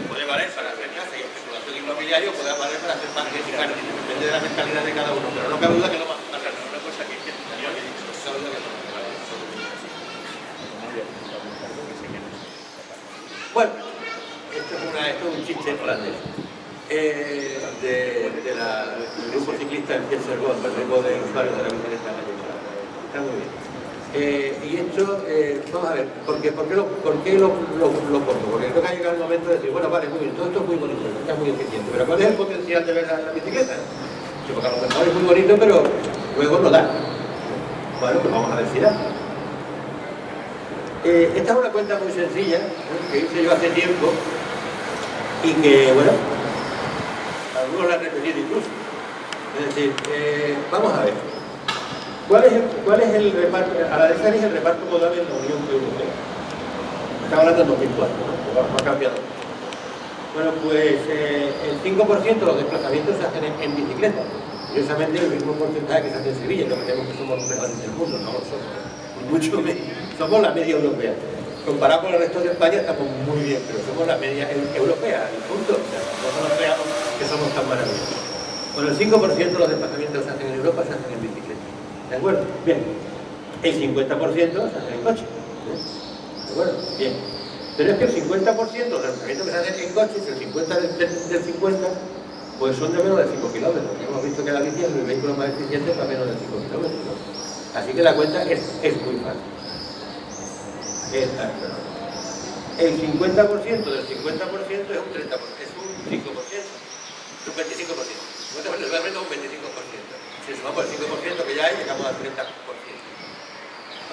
Puede valer para hacer casa y especulación inmobiliaria, puede valer para hacer y jardines. Depende de la mentalidad de cada uno. Pero no cabe duda que lo más Bueno, esto es, una, esto es un chiste holandés. Eh, de, de la, del grupo ciclista en Piesergón, el grupo de usuarios de la bicicleta Está muy bien. Eh, y esto, eh, vamos a ver, ¿por qué, por qué, lo, por qué lo, lo, lo, pongo? Porque creo que ha llegado el momento de decir, bueno, vale, muy bien, todo esto es muy bonito, está muy eficiente, pero ¿cuál es el potencial de ver la, la bicicleta? Porque a lo mejor es muy bonito, pero luego no da. Bueno, pues vamos a ver si da. Eh, esta es una cuenta muy sencilla que hice yo hace tiempo y que, bueno, algunos la han repetido incluso. Es decir, eh, vamos a ver. ¿Cuál es, el, ¿Cuál es el reparto? A la de es el reparto modal en la Unión Europea. Estamos hablando de 2004, ¿no? ha cambiado. Bueno, pues eh, el 5% de los desplazamientos se hacen en, bicicleta. Curiosamente el mismo porcentaje que se hace en Sevilla, no creemos que somos los mejores del mundo, no lo somos. Mucho menos somos la media europea. Comparado con el resto de España estamos muy bien, pero somos la media europea, y punto. no nos creamos que somos tan maravillosos. Bueno, el 5% de los desplazamientos que se hacen en Europa se hacen en bicicleta. ¿De acuerdo? Bien. El 50% se hacen en coche. ¿De acuerdo? Bien. Pero es que el 50% de los desplazamientos que se hacen en coche, el 50 del, 50, pues son de menos de 5 kilómetros. Hemos visto que la bici es el vehículo más eficiente para menos de 5 kilómetros. Así que la cuenta es, es muy fácil. El 50% del 50% es un 30%, es un 5%, es un 25%. Realmente un 25%. Si sumamos el 5% que ya hay, llegamos al 30%.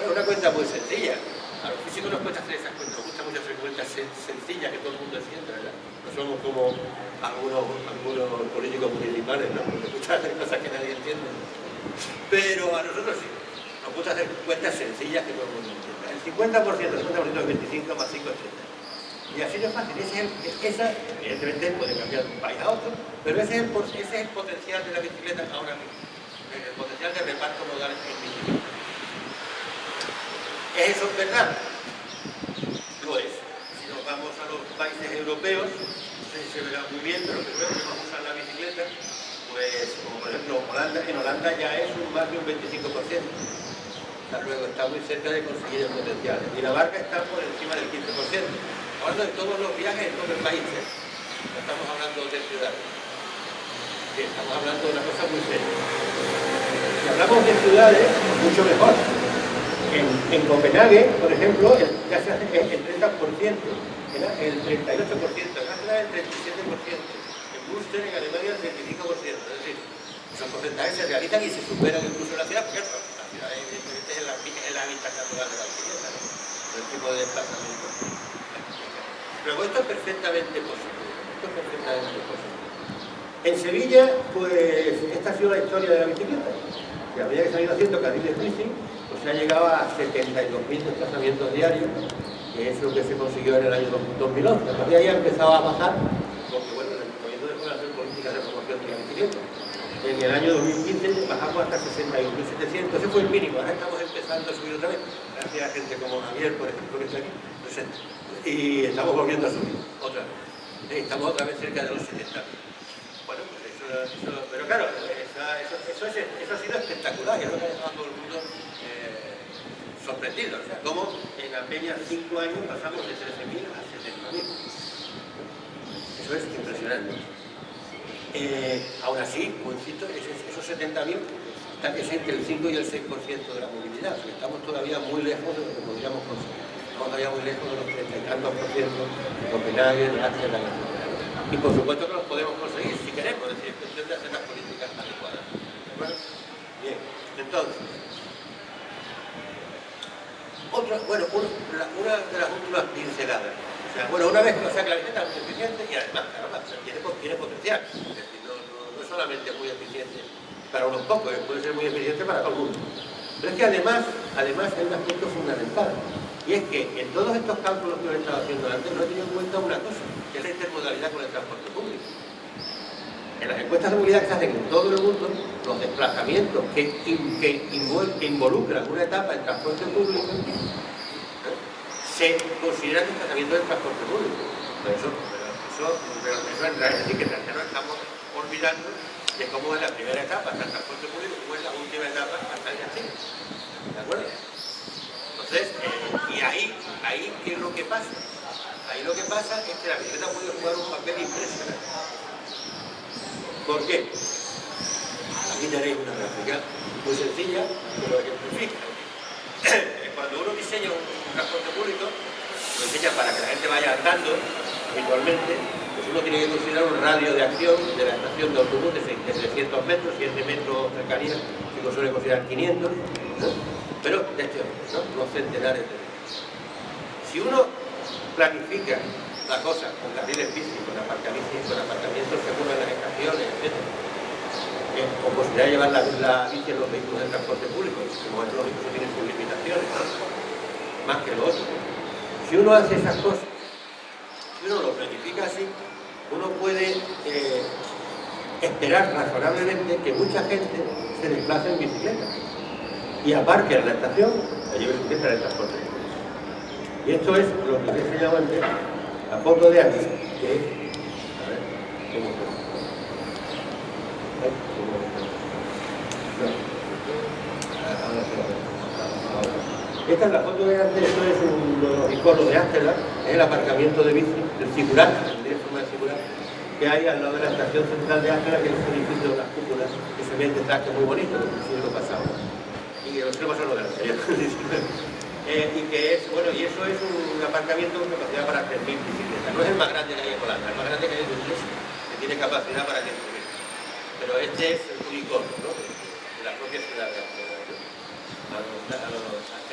Es una cuenta muy sencilla. A los físicos nos cuesta hacer esas cuentas, nos gusta mucho hacer sencillas que todo el mundo entiende, ¿verdad? No somos como algunos, algunos políticos municipales, ¿no? Porque gusta hacer cosas que nadie entiende. Pero a nosotros sí. Nos gusta hacer cuentas sencillas que todo el mundo entiende. 50%, 50% es 25 más 5 80. Y así de fácil. Ese es esa, evidentemente puede cambiar de un país a otro, pero ese es, el, ese es el potencial de la bicicleta ahora mismo. El potencial de reparto modal en bicicleta. ¿Es eso verdad? Lo es. Si nos vamos a los países europeos, no se verá muy bien, pero creo que más usan la bicicleta bicicleta, pues, como por ejemplo Holanda, en Holanda ya es un más de un 25%. Está muy cerca de conseguir el potencial. En Dinamarca está por encima del 15%. Hablando de todos los viajes en todo el país, ¿eh? no estamos hablando de ciudades. estamos hablando de una cosa muy seria. Si hablamos de ciudades, mucho mejor. En, en Copenhague, por ejemplo, ya se hace el 30%, el 38%, en Ángela el 37%, en Buster en Alemania el 35%. Es decir, esos porcentajes se realizan y se superan incluso en la ciudad, porque el, el hábitat natural de la bicicleta, ¿no? el tipo de desplazamiento. Pero esto es perfectamente posible. Esto es perfectamente posible. En Sevilla, pues esta ha sido la historia de la bicicleta. Y que se han haciendo carriles bici, pues se ha llegado a 72.000 desplazamientos diarios, que es lo que se consiguió en el año 2011. A partir de ahí ha empezado a bajar, porque bueno, el dejó de hacer políticas de promoción de la bicicleta. En el año 2015 bajamos hasta 61.700, ese fue el mínimo, ahora estamos empezando a subir otra vez, gracias a gente como Javier, por ejemplo, que está aquí presente. Y estamos volviendo a subir, otra vez. Estamos otra vez cerca de los 70. Bueno, pues eso, eso pero claro, eso, eso, ha sido espectacular y es lo que ha todo el mundo eh, sorprendido. O sea, cómo en apenas 5 años pasamos de 13.000 a 70.000. Eso es impresionante. Eh, aún así, como insisto, esos 70.000 es entre el 5 y el 6% de la movilidad. Estamos todavía muy lejos de lo que podríamos conseguir. Estamos todavía muy lejos de los 30 y tantos por ciento de Copenhague, de Ámsterdam, y por supuesto que los podemos conseguir si queremos, es decir, es cuestión de hacer las políticas adecuadas. Bien, entonces, otra, bueno, una, una, de las últimas pinceladas. Bueno, una vez que lo sea la bicicleta es muy eficiente y además, caramba, tiene, potencial. Es decir, no, no, no, es solamente muy eficiente para unos pocos, puede ser muy eficiente para todo el mundo. Pero es que además, además hay un aspecto fundamental. Y es que en todos estos cálculos que he estado haciendo antes no he tenido en cuenta una cosa, que es la intermodalidad con el transporte público. En las encuestas de movilidad que se hacen en todo el mundo, los desplazamientos que, que, involucran una etapa en transporte público. Se consideran desplazamientos del transporte público. Pero eso, eso, pero eso es decir, que nos estamos olvidando de cómo es la primera etapa hasta el transporte público cómo es la última etapa hasta el destino. ¿De acuerdo? Entonces, eh, y ahí, ahí, ¿qué es lo que pasa? Ahí lo que pasa es que la bicicleta puede jugar un papel impresionante. ¿Por qué? Aquí tenéis una gráfica muy sencilla, pero que ejemplifica. Cuando uno diseña un transporte público, lo diseña para que la gente vaya andando habitualmente, pues uno tiene que considerar un radio de acción de la estación de autobús de 300 metros, 7 metros cercanía, si uno considerar 500, pero de este ¿no? Los centenares de Si uno planifica la cosa con carriles bici, con aparcamientos, con aparcamientos seguros en las estaciones, etc. Eh, o posibilidad de llevar la, la, bici en los vehículos de transporte público, como es lógico, eso tiene sus limitaciones, más que lo otro. Si uno hace esas cosas, si uno lo planifica así, uno puede eh, esperar razonablemente que mucha gente se desplace en bicicleta y aparque en la estación y lleve su de transporte. Y esto es lo que he enseñado antes, la foto de aquí, que a ver, ¿cómo Esta es la foto de antes, esto es uno de los iconos de Ángela, es el aparcamiento de bici, el circular, de forma circular, que hay al lado de la estación central de Ángela, que es un edificio de las cúpulas, que se ve el detrás, que es muy bonito, del siglo pasado y tres son los de la [laughs] eh, y que es, bueno, y eso es un aparcamiento con capacidad para 3.000 bicicletas. No es el más grande que hay en Holanda, el más grande que hay en Utrecht, que tiene capacidad para 10.000. Pero este es el único, ¿no? de la propia ciudad de Amsterdam. A los, a los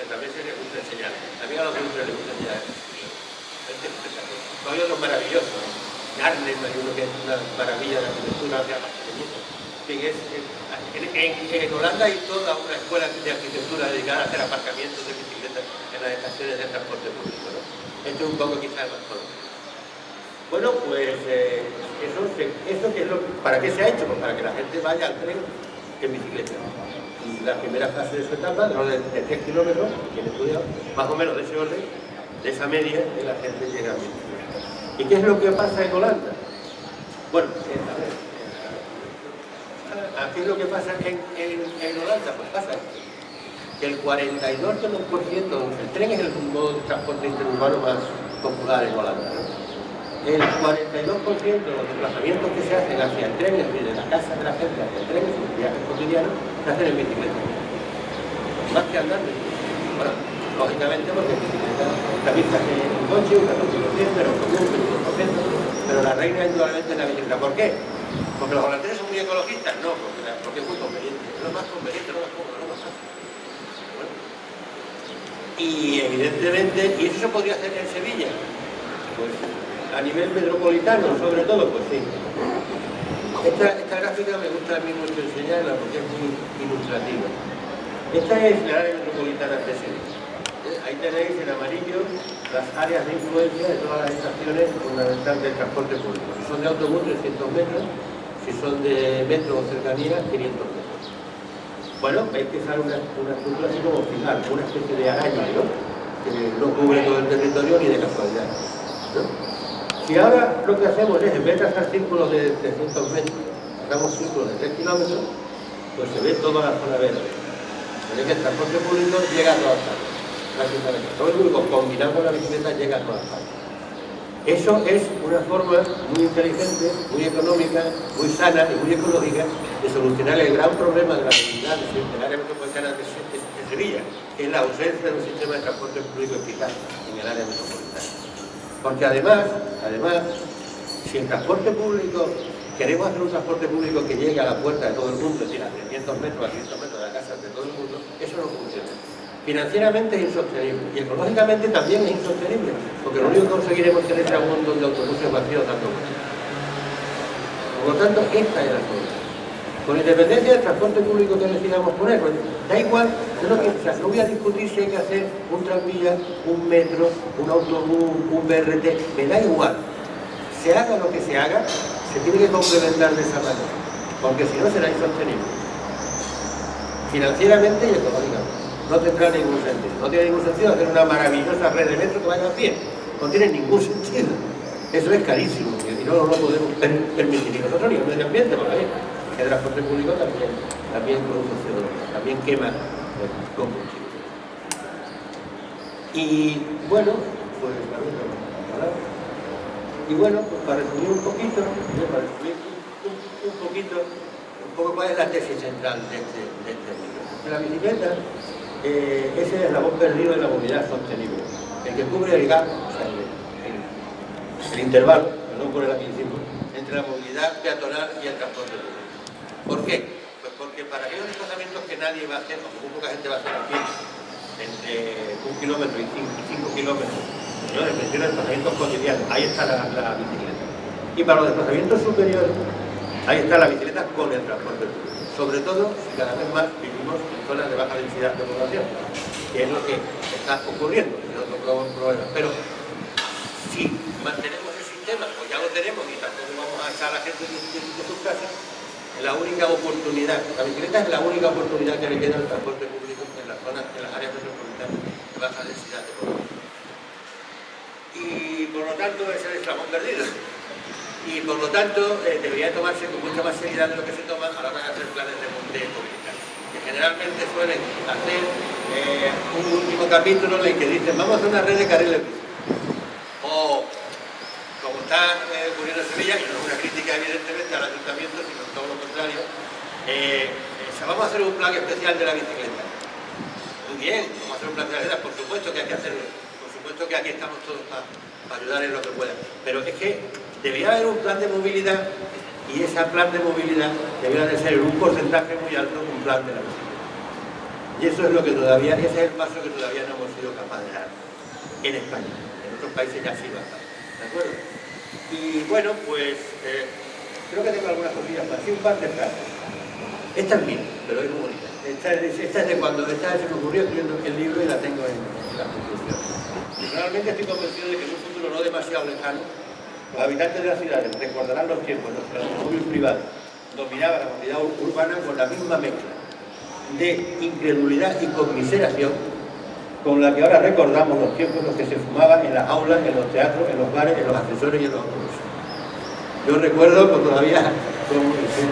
también se les gusta enseñar. Mí a los de Utrecht les gusta enseñar. Este es. Hay otros maravillosos. Arnhem hay uno que es una maravilla de arquitectura, que es, es en, Holanda hay toda una escuela de arquitectura dedicada a hacer aparcamientos de bicicletas en las estaciones de transporte público. ¿no? Esto es un poco quizás más conocido. Bueno, pues eh, eso, eso que es lo, ¿para qué se ha hecho? Pues para que la gente vaya al tren en bicicleta. Y la primera fase de su etapa, de, de 3 kilómetros, tiene estudiado, más o menos de ese orden, de esa media, de la gente llega a bicicleta. ¿Y qué es lo que pasa en Holanda? Bueno, eh, a ver, ¿qué es lo que pasa en, en, Holanda? Pues pasa que el 42% el tren es el modo de transporte interurbano más popular en Holanda. El 42% de los desplazamientos que se hacen hacia el tren, es decir, de la casa de la gente hacia el tren, sus viajes cotidianos, se hacen en bicicleta. Más que andando. Bueno, lógicamente porque en bicicleta la vista que en coche, un 14%, pero común, un pero la reina indudablemente es la bicicleta. ¿Por qué? Porque los holandeses son muy ecologistas, no, porque, porque es muy conveniente. Es lo más conveniente, lo más cómodo, lo más fácil. Y evidentemente, ¿y eso se podría hacer en Sevilla? Pues a nivel metropolitano, sobre todo, pues sí. Esta, esta gráfica me gusta a mí mucho enseñarla porque es muy ilustrativa. Esta es la área metropolitana de Sevilla. Ahí tenéis en amarillo las áreas de influencia de todas las estaciones fundamentales del transporte público. Si son de autobús, 300 metros, si son de metro o cercanía, 500 metros. Bueno, hay que usar una, estructura así como final, una especie de araña, ¿no? Que no cubre todo el territorio ni de casualidad. Si ahora lo que hacemos es, en vez de hacer círculos de 300 metros, hagamos círculos de 3 kilómetros, pues se ve toda la zona verde. Se que el transporte público llega a todas partes. Todo el público combinado con la bicicleta llega a todas partes. Eso es una forma muy inteligente, muy económica, muy sana y muy ecológica de solucionar el gran problema de la movilidad del área metropolitana de Sevilla, que es la ausencia de un sistema de transporte público eficaz en el área metropolitana. Porque además, además, si el transporte público, queremos hacer un transporte público que llegue a la puerta de todo el mundo, es decir, a 300 metros, a 100 metros de la casa de todo el mundo, eso no funciona financieramente es insostenible y ecológicamente también es insostenible, porque lo único que conseguiremos es tener un montón de autobuses vacíos dando vueltas. Por lo tanto, esta es la solución. Con independencia del transporte público que decidamos poner, pues, da igual, yo no, voy a discutir si hay que hacer un tranvía, un metro, un autobús, un BRT, me da igual. Se haga lo que se haga, se tiene que complementar de esa manera, porque si no será insostenible, financieramente y económicamente no tendrá ningún sentido. No tiene ningún sentido hacer una maravillosa red de metro que vaya a pie. No tiene ningún sentido. Eso es carísimo y no lo podemos permitir ni nosotros ni el medio ambiente, porque el transporte público también, también produce CO2, también quema combustible. Y bueno, pues y bueno, pues para resumir un poquito, para resumir un, poquito, un poco cuál es la tesis central de este, de este libro. La bicicleta eh, ese es el eslabón perdido de la movilidad sostenible, el que cubre el gap, o sea, el, intervalo, perdón por el aquí entre la movilidad peatonal y el transporte público. ¿Por qué? Pues porque para aquellos desplazamientos que nadie va a hacer, o muy poca gente va a hacer aquí, entre un kilómetro y cinco, kilómetros, señores, menciono desplazamientos cotidianos, ahí está la, la bicicleta. Y para los desplazamientos superiores, ahí está la bicicleta con el transporte público sobre todo si cada vez más vivimos en zonas de baja densidad de población, que es lo que está ocurriendo, es otro problema. Pero si mantenemos el sistema, pues ya lo tenemos y tampoco vamos a echar a la gente de, sus casas, la única oportunidad, la bicicleta es la única oportunidad que le queda al transporte público en las zonas, en las áreas metropolitanas de baja densidad de población. Y por lo tanto es el eslabón perdido y por lo tanto eh, debería tomarse con mucha más seriedad de lo que se toma a la hora de hacer planes de, movilidad. Que generalmente suelen hacer eh, un último capítulo en el que dicen vamos a hacer una red de carriles o como está eh, ocurriendo en Sevilla, y no es una crítica evidentemente al ayuntamiento, sino todo lo contrario, vamos a hacer un plan especial de la bicicleta. Muy bien, vamos a hacer un plan de la bicicleta, por supuesto que hay que hacerlo, por supuesto que aquí estamos todos para, ayudar en lo que pueda, pero es que debería haber un plan de movilidad y ese plan de movilidad debería de ser un porcentaje muy alto un plan de la bicicleta. Y eso es lo que todavía, ese es el paso que todavía no hemos sido capaces de dar en España. En otros países ya sí va ¿De acuerdo? Y bueno, pues eh, creo que tengo algunas cosillas más. Sí, un par de frases. Esta es mía, pero es muy bonita. Esta es, de cuando esta se me ocurrió escribiendo el libro y la tengo en, en la conclusión. Realmente estoy convencido de que en un futuro no demasiado lejano los habitantes de las ciudades recordarán los tiempos en los que el automóvil privado dominaba la movilidad urbana con la misma mezcla de incredulidad y conmiseración con la que ahora recordamos los tiempos en los que se fumaba en las aulas, en los teatros, en los bares, en los ascensores y en los autobuses. Yo recuerdo que todavía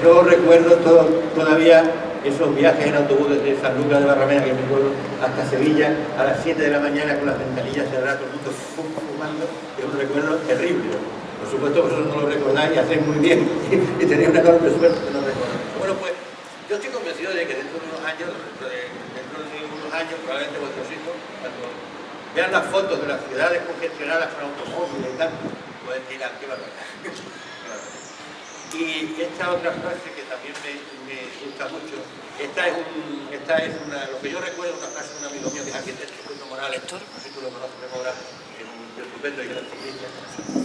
yo recuerdo todavía esos viajes en autobús desde San Lucas de Barrameda, que me acuerdo, hasta Sevilla, a las 7 de la mañana con las ventanillas cerradas, todo el mundo fumando, es un recuerdo terrible. Por supuesto vosotros no lo recordáis y hacéis muy bien [laughs] y tenéis una enorme suerte de no recordar. Bueno, pues yo estoy convencido de que dentro de unos años, dentro de, unos años, probablemente vuestros hijos, cuando vean las fotos de las ciudades congestionadas con automóviles y tal, pueden decir, ah, qué barbaridad. [laughs] Y esta otra frase que también me, gusta mucho, esta es, esta es una, lo que yo recuerdo, una frase de un amigo mío que es arquitecto, Julio Morales, no sé si tú lo conoces de Morales, es un estupendo y gran ciclista,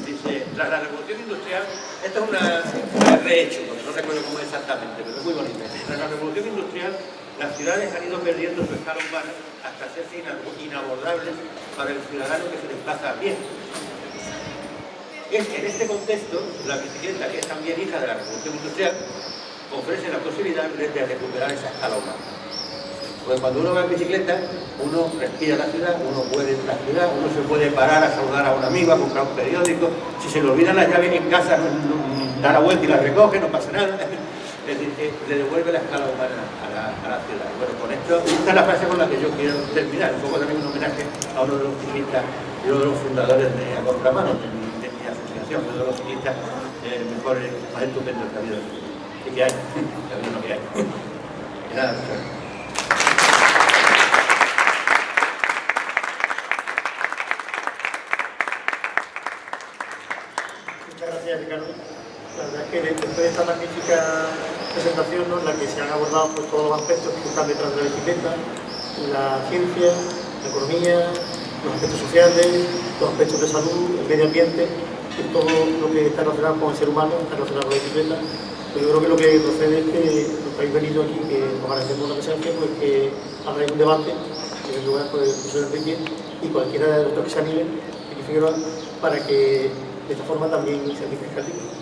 dice, tras la revolución industrial, esto es una, una rehecho, no recuerdo cómo exactamente, pero es muy bonita, tras la revolución industrial, las ciudades han ido perdiendo su escala humana hasta hacerse inabordables para el ciudadano que se desplaza a pie es en este contexto, la bicicleta, que es también hija de la revolución industrial, ofrece la posibilidad de recuperar esa escala humana. Pues cuando uno va en bicicleta, uno respira la ciudad, uno puede en la ciudad, uno se puede parar a saludar a un amigo, a comprar un periódico, si se le olvidan las llaves en casa, da la vuelta y la recoge, no pasa nada. [laughs] Es decir, le devuelve la escala humana a la, ciudad. Bueno, con esto, esta es la frase con la que yo quiero terminar, un poco también un homenaje a uno de los ciclistas y uno de los fundadores de A Contramano, de los ciclistas eh, mejores, más estupendos que ha habido. Y que hay, que ha habido lo que hay. Y nada, Muchas gracias, Ricardo. La verdad es que después de esta magnífica presentación en la que se han abordado pues, todos los aspectos que están detrás de la bicicleta, la ciencia, la economía, los aspectos sociales, los aspectos de salud, el medio ambiente, todo lo que está relacionado con el ser humano, está relacionado con la bicicleta. Pero yo creo que lo que procede es que los que habéis venido aquí, que os agradecemos la presencia, pues que hagáis un debate, en el lugar por el profesor Enrique y cualquiera de los que se anime, para que de esta forma también se enriquezca el libro.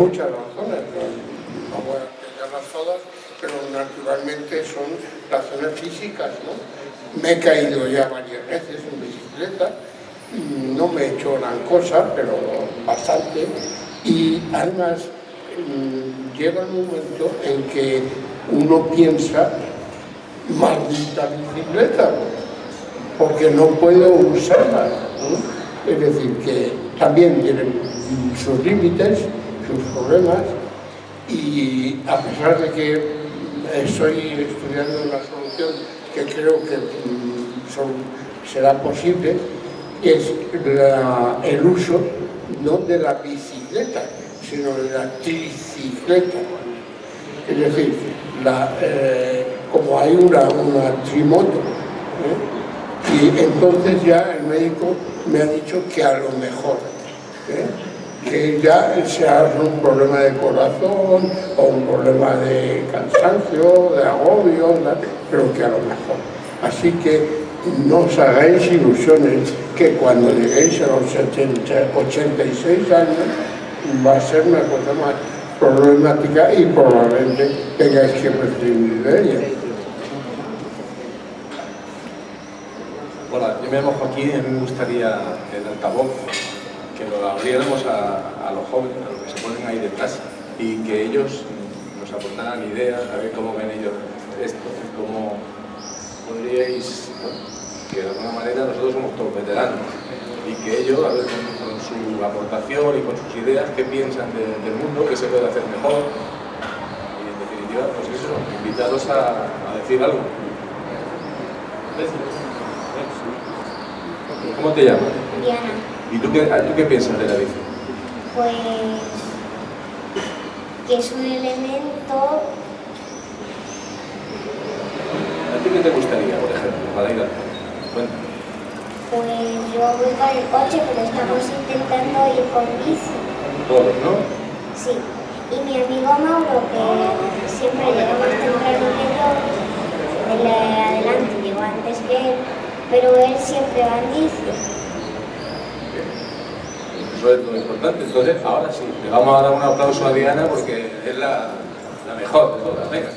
muchas razones, no, no voy a explicarlas todas, pero naturalmente son razones físicas, ¿no? Me he caído ya varias veces en bicicleta, no me he hecho gran cosa, pero bastante, y además mm, llega un momento en que uno piensa, maldita bicicleta, porque no puedo usarla. Es decir, que también tienen sus límites, sus problemas, y a pesar de que estoy estudiando una solución que creo que mm, será posible, es el uso no de la bicicleta, sino de la tricicleta. Es decir, eh, como hay una, una trimoto, ¿eh? y entonces ya el médico me ha dicho que a lo mejor, ¿eh? Que ya sea un problema de corazón o un problema de cansancio, de agobio, pero que a lo mejor. Así que no os hagáis ilusiones que cuando lleguéis a los 86 años va a ser una cosa más problemática y probablemente tengáis que prescindir de ella. Hola, yo me llamo Joaquín y a mí me gustaría el altavoz que lo abriéramos a, los jóvenes, a los que se ponen ahí detrás y que ellos nos aportaran ideas, a ver cómo ven ellos esto, cómo podríais, que de alguna manera nosotros somos todos veteranos y que ellos, a ver, con, su aportación y con sus ideas, qué piensan del mundo, qué se puede hacer mejor y en definitiva, pues eso, invitaros a, decir algo. ¿Cómo te llamas? Diana. ¿Y tú qué, tú qué piensas de la bici? Pues que es un elemento ¿A ti qué te gustaría, por ejemplo, para ir a... Pues yo voy con el coche, pero estamos intentando ir con bici. Todos, ¿no? Sí. Y mi amigo Mauro, que siempre llega más temprano que yo, él adelante, llegó antes que él, pero él siempre va en bici. Importante. Entonces, ahora sí, le vamos a dar un aplauso a Diana porque es la, la mejor de todas. Venga.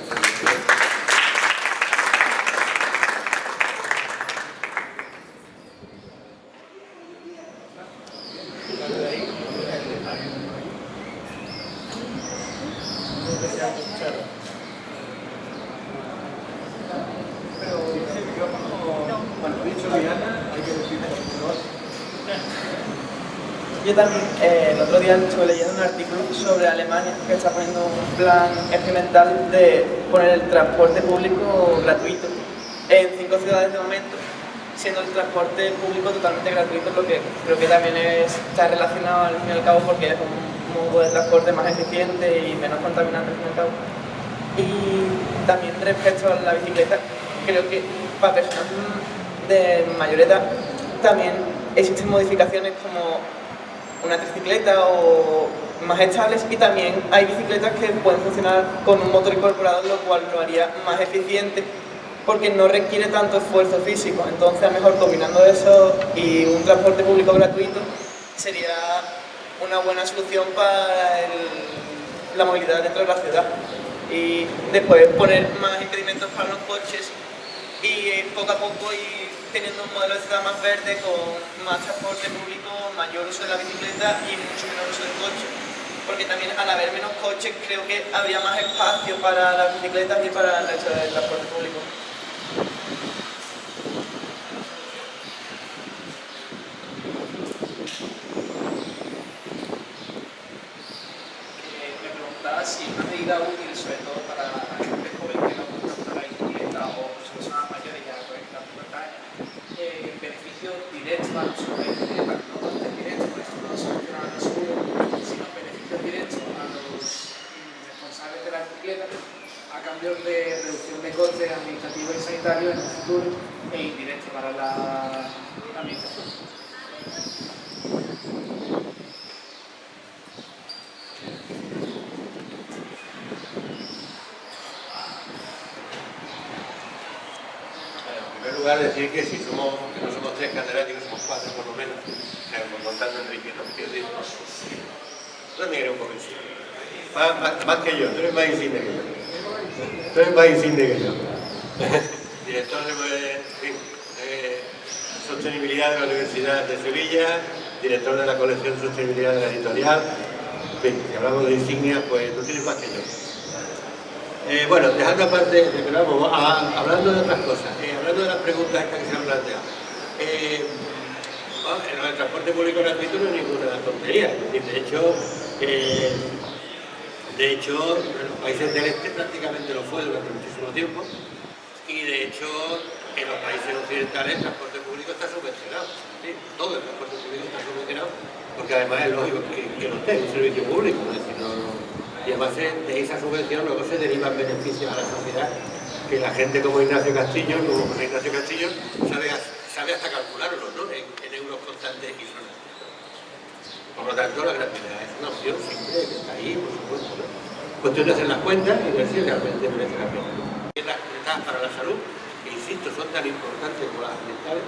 También eh, el otro día estuve leyendo un artículo sobre Alemania que está poniendo un plan experimental de poner el transporte público gratuito en cinco ciudades de momento, siendo el transporte público totalmente gratuito, lo que creo que también está relacionado al fin y al cabo porque es un modo de transporte más eficiente y menos contaminante al fin y al cabo. Y también respecto a la bicicleta, creo que para personas de mayor edad también existen modificaciones como una tricicleta o más estables y también hay bicicletas que pueden funcionar con un motor incorporado, lo cual lo haría más eficiente porque no requiere tanto esfuerzo físico. Entonces, a mejor combinando eso y un transporte público gratuito sería una buena solución para la movilidad dentro de la ciudad. Y después poner más impedimentos para los coches y poco a poco ir teniendo un modelo de ciudad más verde con más transporte público, mayor uso de la bicicleta y mucho menor uso del coche. Porque también al haber menos coches creo que habría más espacio para las bicicletas y para el resto del transporte público. me preguntaba si una medida útil, sobre todo para la gente joven que no gusta la bicicleta o personas mayores ya con la pubertad, eh, beneficios directos a los jóvenes, no tanto directos, por eso no solucionan el seguro, sino beneficios directos a los responsables de la bicicleta a cambio de reducción de costes administrativos y sanitarios en el futuro e indirectos para la administración. lugar decir que si somos, que no somos tres catedráticos, somos cuatro por lo menos, contando Enrique, ¿no? Yo también era un poco Más, más, que yo, tú eres más yo. Más insigne que yo. Director de, Sostenibilidad de la Universidad de Sevilla, director de la colección Sostenibilidad de la Editorial. En fin, si hablamos de insignias, pues tú tienes más que yo. Eh, bueno, dejando aparte, vamos, a, hablando de otras cosas, eh, hablando de las preguntas que se han planteado. Eh, bueno, el transporte público gratuito no es ninguna tontería, de hecho, eh, de hecho, en los países del este prácticamente lo fue durante muchísimo tiempo y de hecho en los países occidentales el transporte público está subvencionado, ¿sí? todo el transporte público está subvencionado porque además es lógico que, que no esté, es un servicio público, ¿no? Decir, no, y además de esa subvención luego se derivan beneficios a la sociedad que la gente como Ignacio Castillo, como Ignacio Castillo, sabe, hasta calcularlo ¿no? en, en, euros constantes y. Por lo tanto, la gratuidad es una opción siempre que está ahí, por supuesto. Cuestión de hacer las cuentas y ver si realmente merece la pena. Las cuentas para la salud, que insisto, son tan importantes como las ambientales,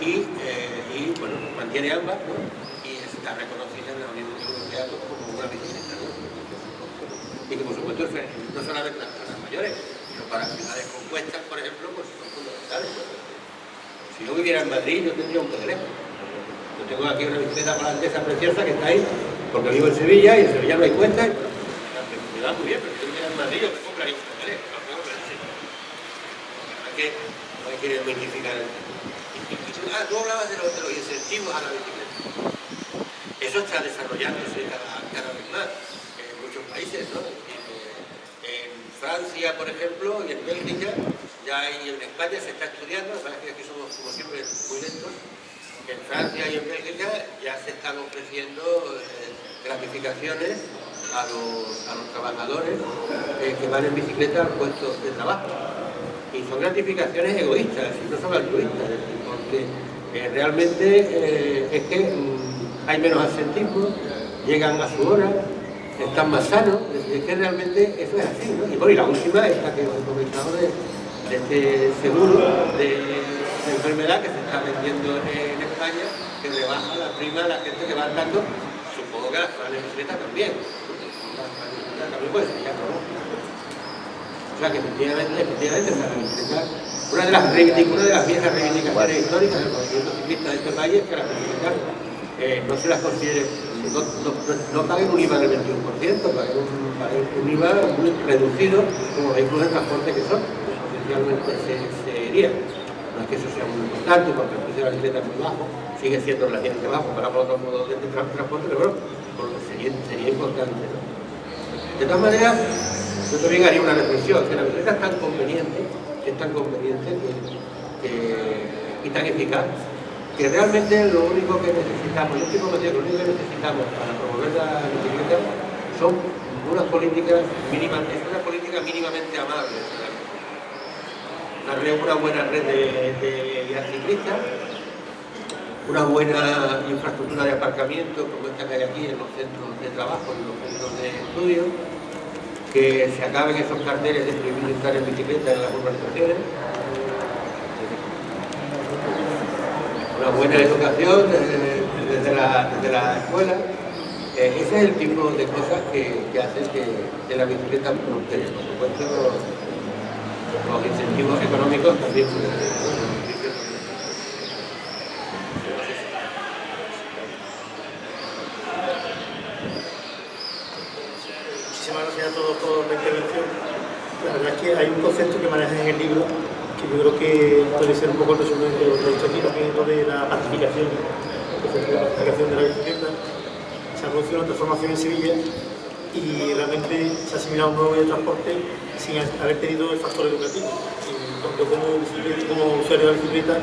y, eh, y bueno, mantiene ambas, y está reconocida en la Unión Europea como una bicicleta. ¿no? Y que por supuesto no solamente las personas mayores, sino para ciudades compuestas, por ejemplo, pues son fundamentales. Si yo viviera en Madrid, yo tendría un teléfono. Yo tengo aquí una bicicleta holandesa preciosa que está ahí, porque vivo en Sevilla y en Sevilla no hay cuenta. Y, me da muy bien, pero yo viviera en Madrid, yo me compraría un teléfono. No hay que, no hay que magnificar el Ah, tú hablabas de los, de los, incentivos a la bicicleta. Eso está desarrollándose cada, cada vez más en muchos países, ¿no? En, Francia, por ejemplo, y en Bélgica, ya hay, en España se está estudiando, sabes que aquí somos como siempre muy lentos, en Francia y en Bélgica ya se están ofreciendo eh, gratificaciones a los, a los trabajadores eh, que van en bicicleta al puesto de trabajo. Y son gratificaciones egoístas, no son altruistas, porque eh, realmente eh, es que mmm, hay menos absentismo, llegan a su hora, están más sanos, es que realmente eso es así. Y bueno, y la última es la que hemos comentado de, de este seguro de, de, enfermedad que se está vendiendo en España, que rebaja la prima a la gente que va andando, supongo que las bicicletas también, las también puede ser ya. O sea que efectivamente, efectivamente una de las, una de las viejas reivindicaciones históricas del movimiento ciclista de este país es que las bicicletas eh, no se las considere, no, no, no, paguen un IVA del 21%, paguen un, paguen un IVA muy reducido como vehículos de transporte que son, oficialmente se, que eso sea muy importante porque el precio de la bicicleta es muy bajo, sigue siendo relativamente bajo para otros modos de transporte, pero bueno, sería, sería importante. De todas maneras, yo también haría una reflexión, que la bicicleta es tan conveniente, es tan conveniente y tan eficaz, que realmente lo único que necesitamos, yo estoy convencido que lo único que necesitamos para promover la bicicleta son unas políticas mínimas, es una política mínimamente amable. Una, buena red de, de ciclistas, una buena infraestructura de aparcamiento como esta que hay aquí en los centros de trabajo, en los centros de estudio, que se acaben esos carteles de prohibir estar en bicicleta en las urbanizaciones, una buena educación desde, la, desde la, escuela, eh, ese es el tipo de cosas que, que hacen que, que, la bicicleta prospere. Por supuesto, los, incentivos económicos también a todos por la intervención. La verdad es que hay un concepto que manejan en el libro que yo creo que puede ser un poco el resumen de lo que he dicho aquí, también lo de la pacificación, la pacificación de la bicicleta. Se producido una transformación en Sevilla y realmente se ha asimilado un nuevo medio de transporte sin haber tenido el factor educativo. Yo como, como usuario de la bicicleta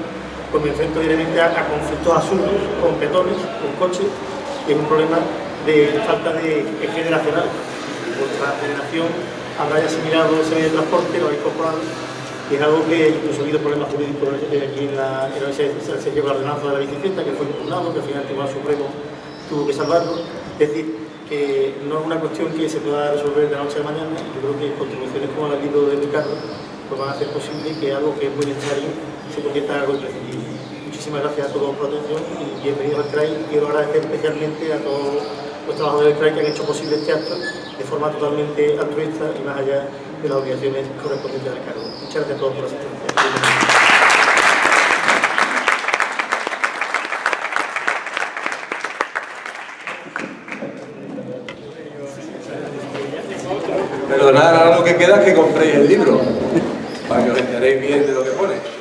pues me enfrento directamente a, a conflictos absurdos con petones, con coches, y es un problema de falta de generacional vuestra generación habrá asimilado ese medio de transporte, lo ha incorporado y es algo que incluso ha habido problemas jurídicos aquí en la, se llevó la ordenanza de la bicicleta que fue impugnado, que al final el Tribunal Supremo tuvo que salvarlo. Es decir, no es una cuestión que se pueda resolver de la noche a la mañana yo creo que contribuciones como la libro de Ricardo pues van a hacer posible que algo que es muy necesario se convierta en algo imprescindible. Muchísimas gracias a todos por la atención y bienvenidos al CRAI. Quiero agradecer especialmente a todos los trabajadores del CRAI que han hecho posible este acto de forma totalmente altruista y más allá de las obligaciones correspondientes al cargo. Muchas gracias a todos por la asistencia. nada, ahora lo que queda es que compréis el libro, para que os enteréis bien de lo que pone.